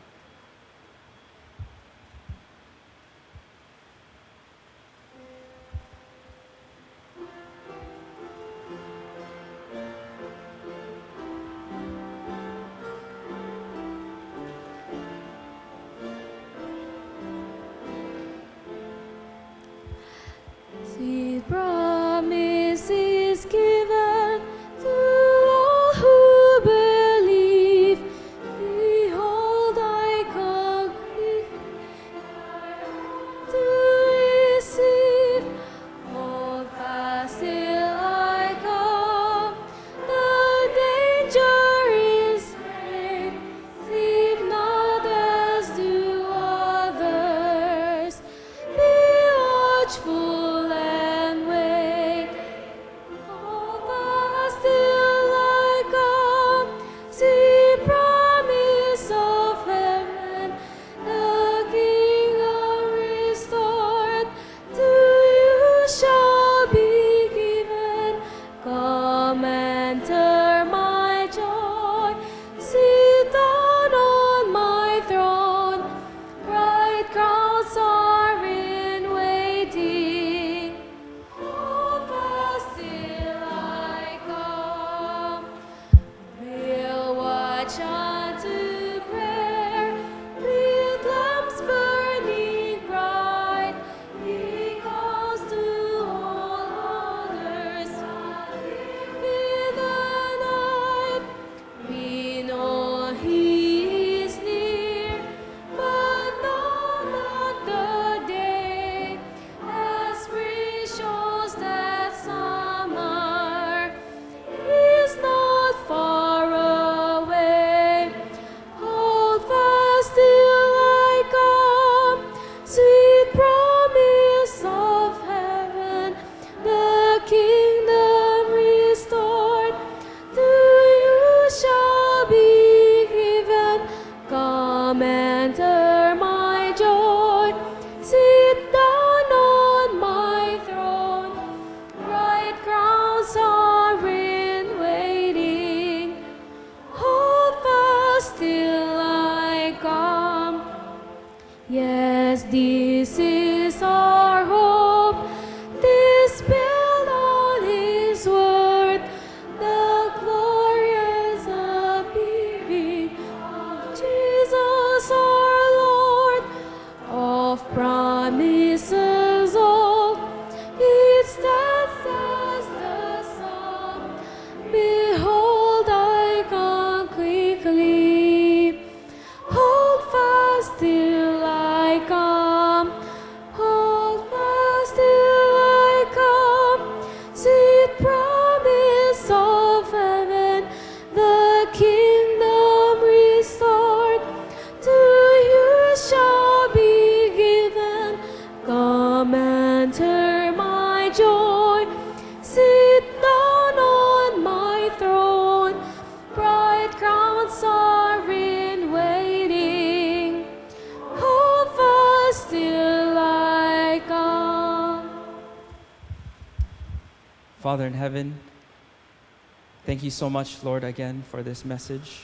Thank you so much, Lord, again for this message.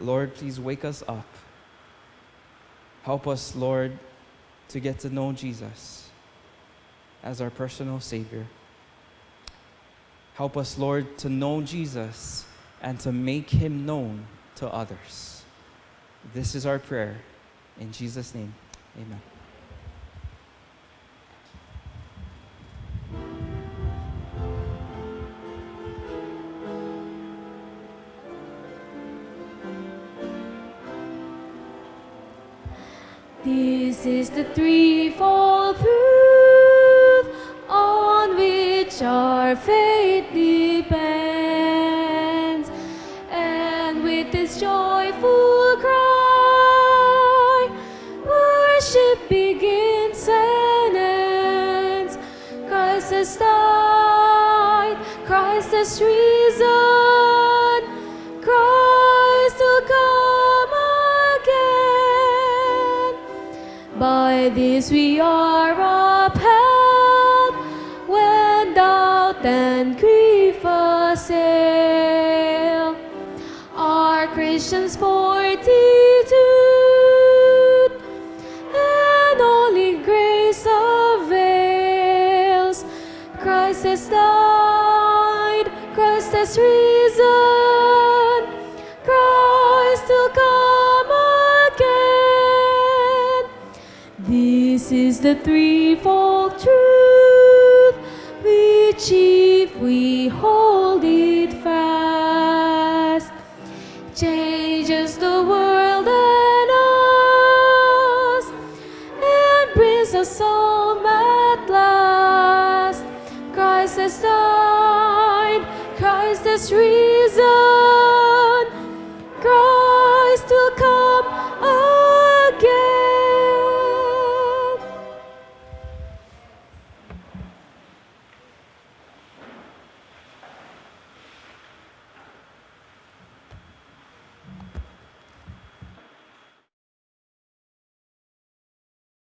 Lord, please wake us up. Help us, Lord, to get to know Jesus as our personal Savior. Help us, Lord, to know Jesus and to make him known to others. This is our prayer. In Jesus' name, amen.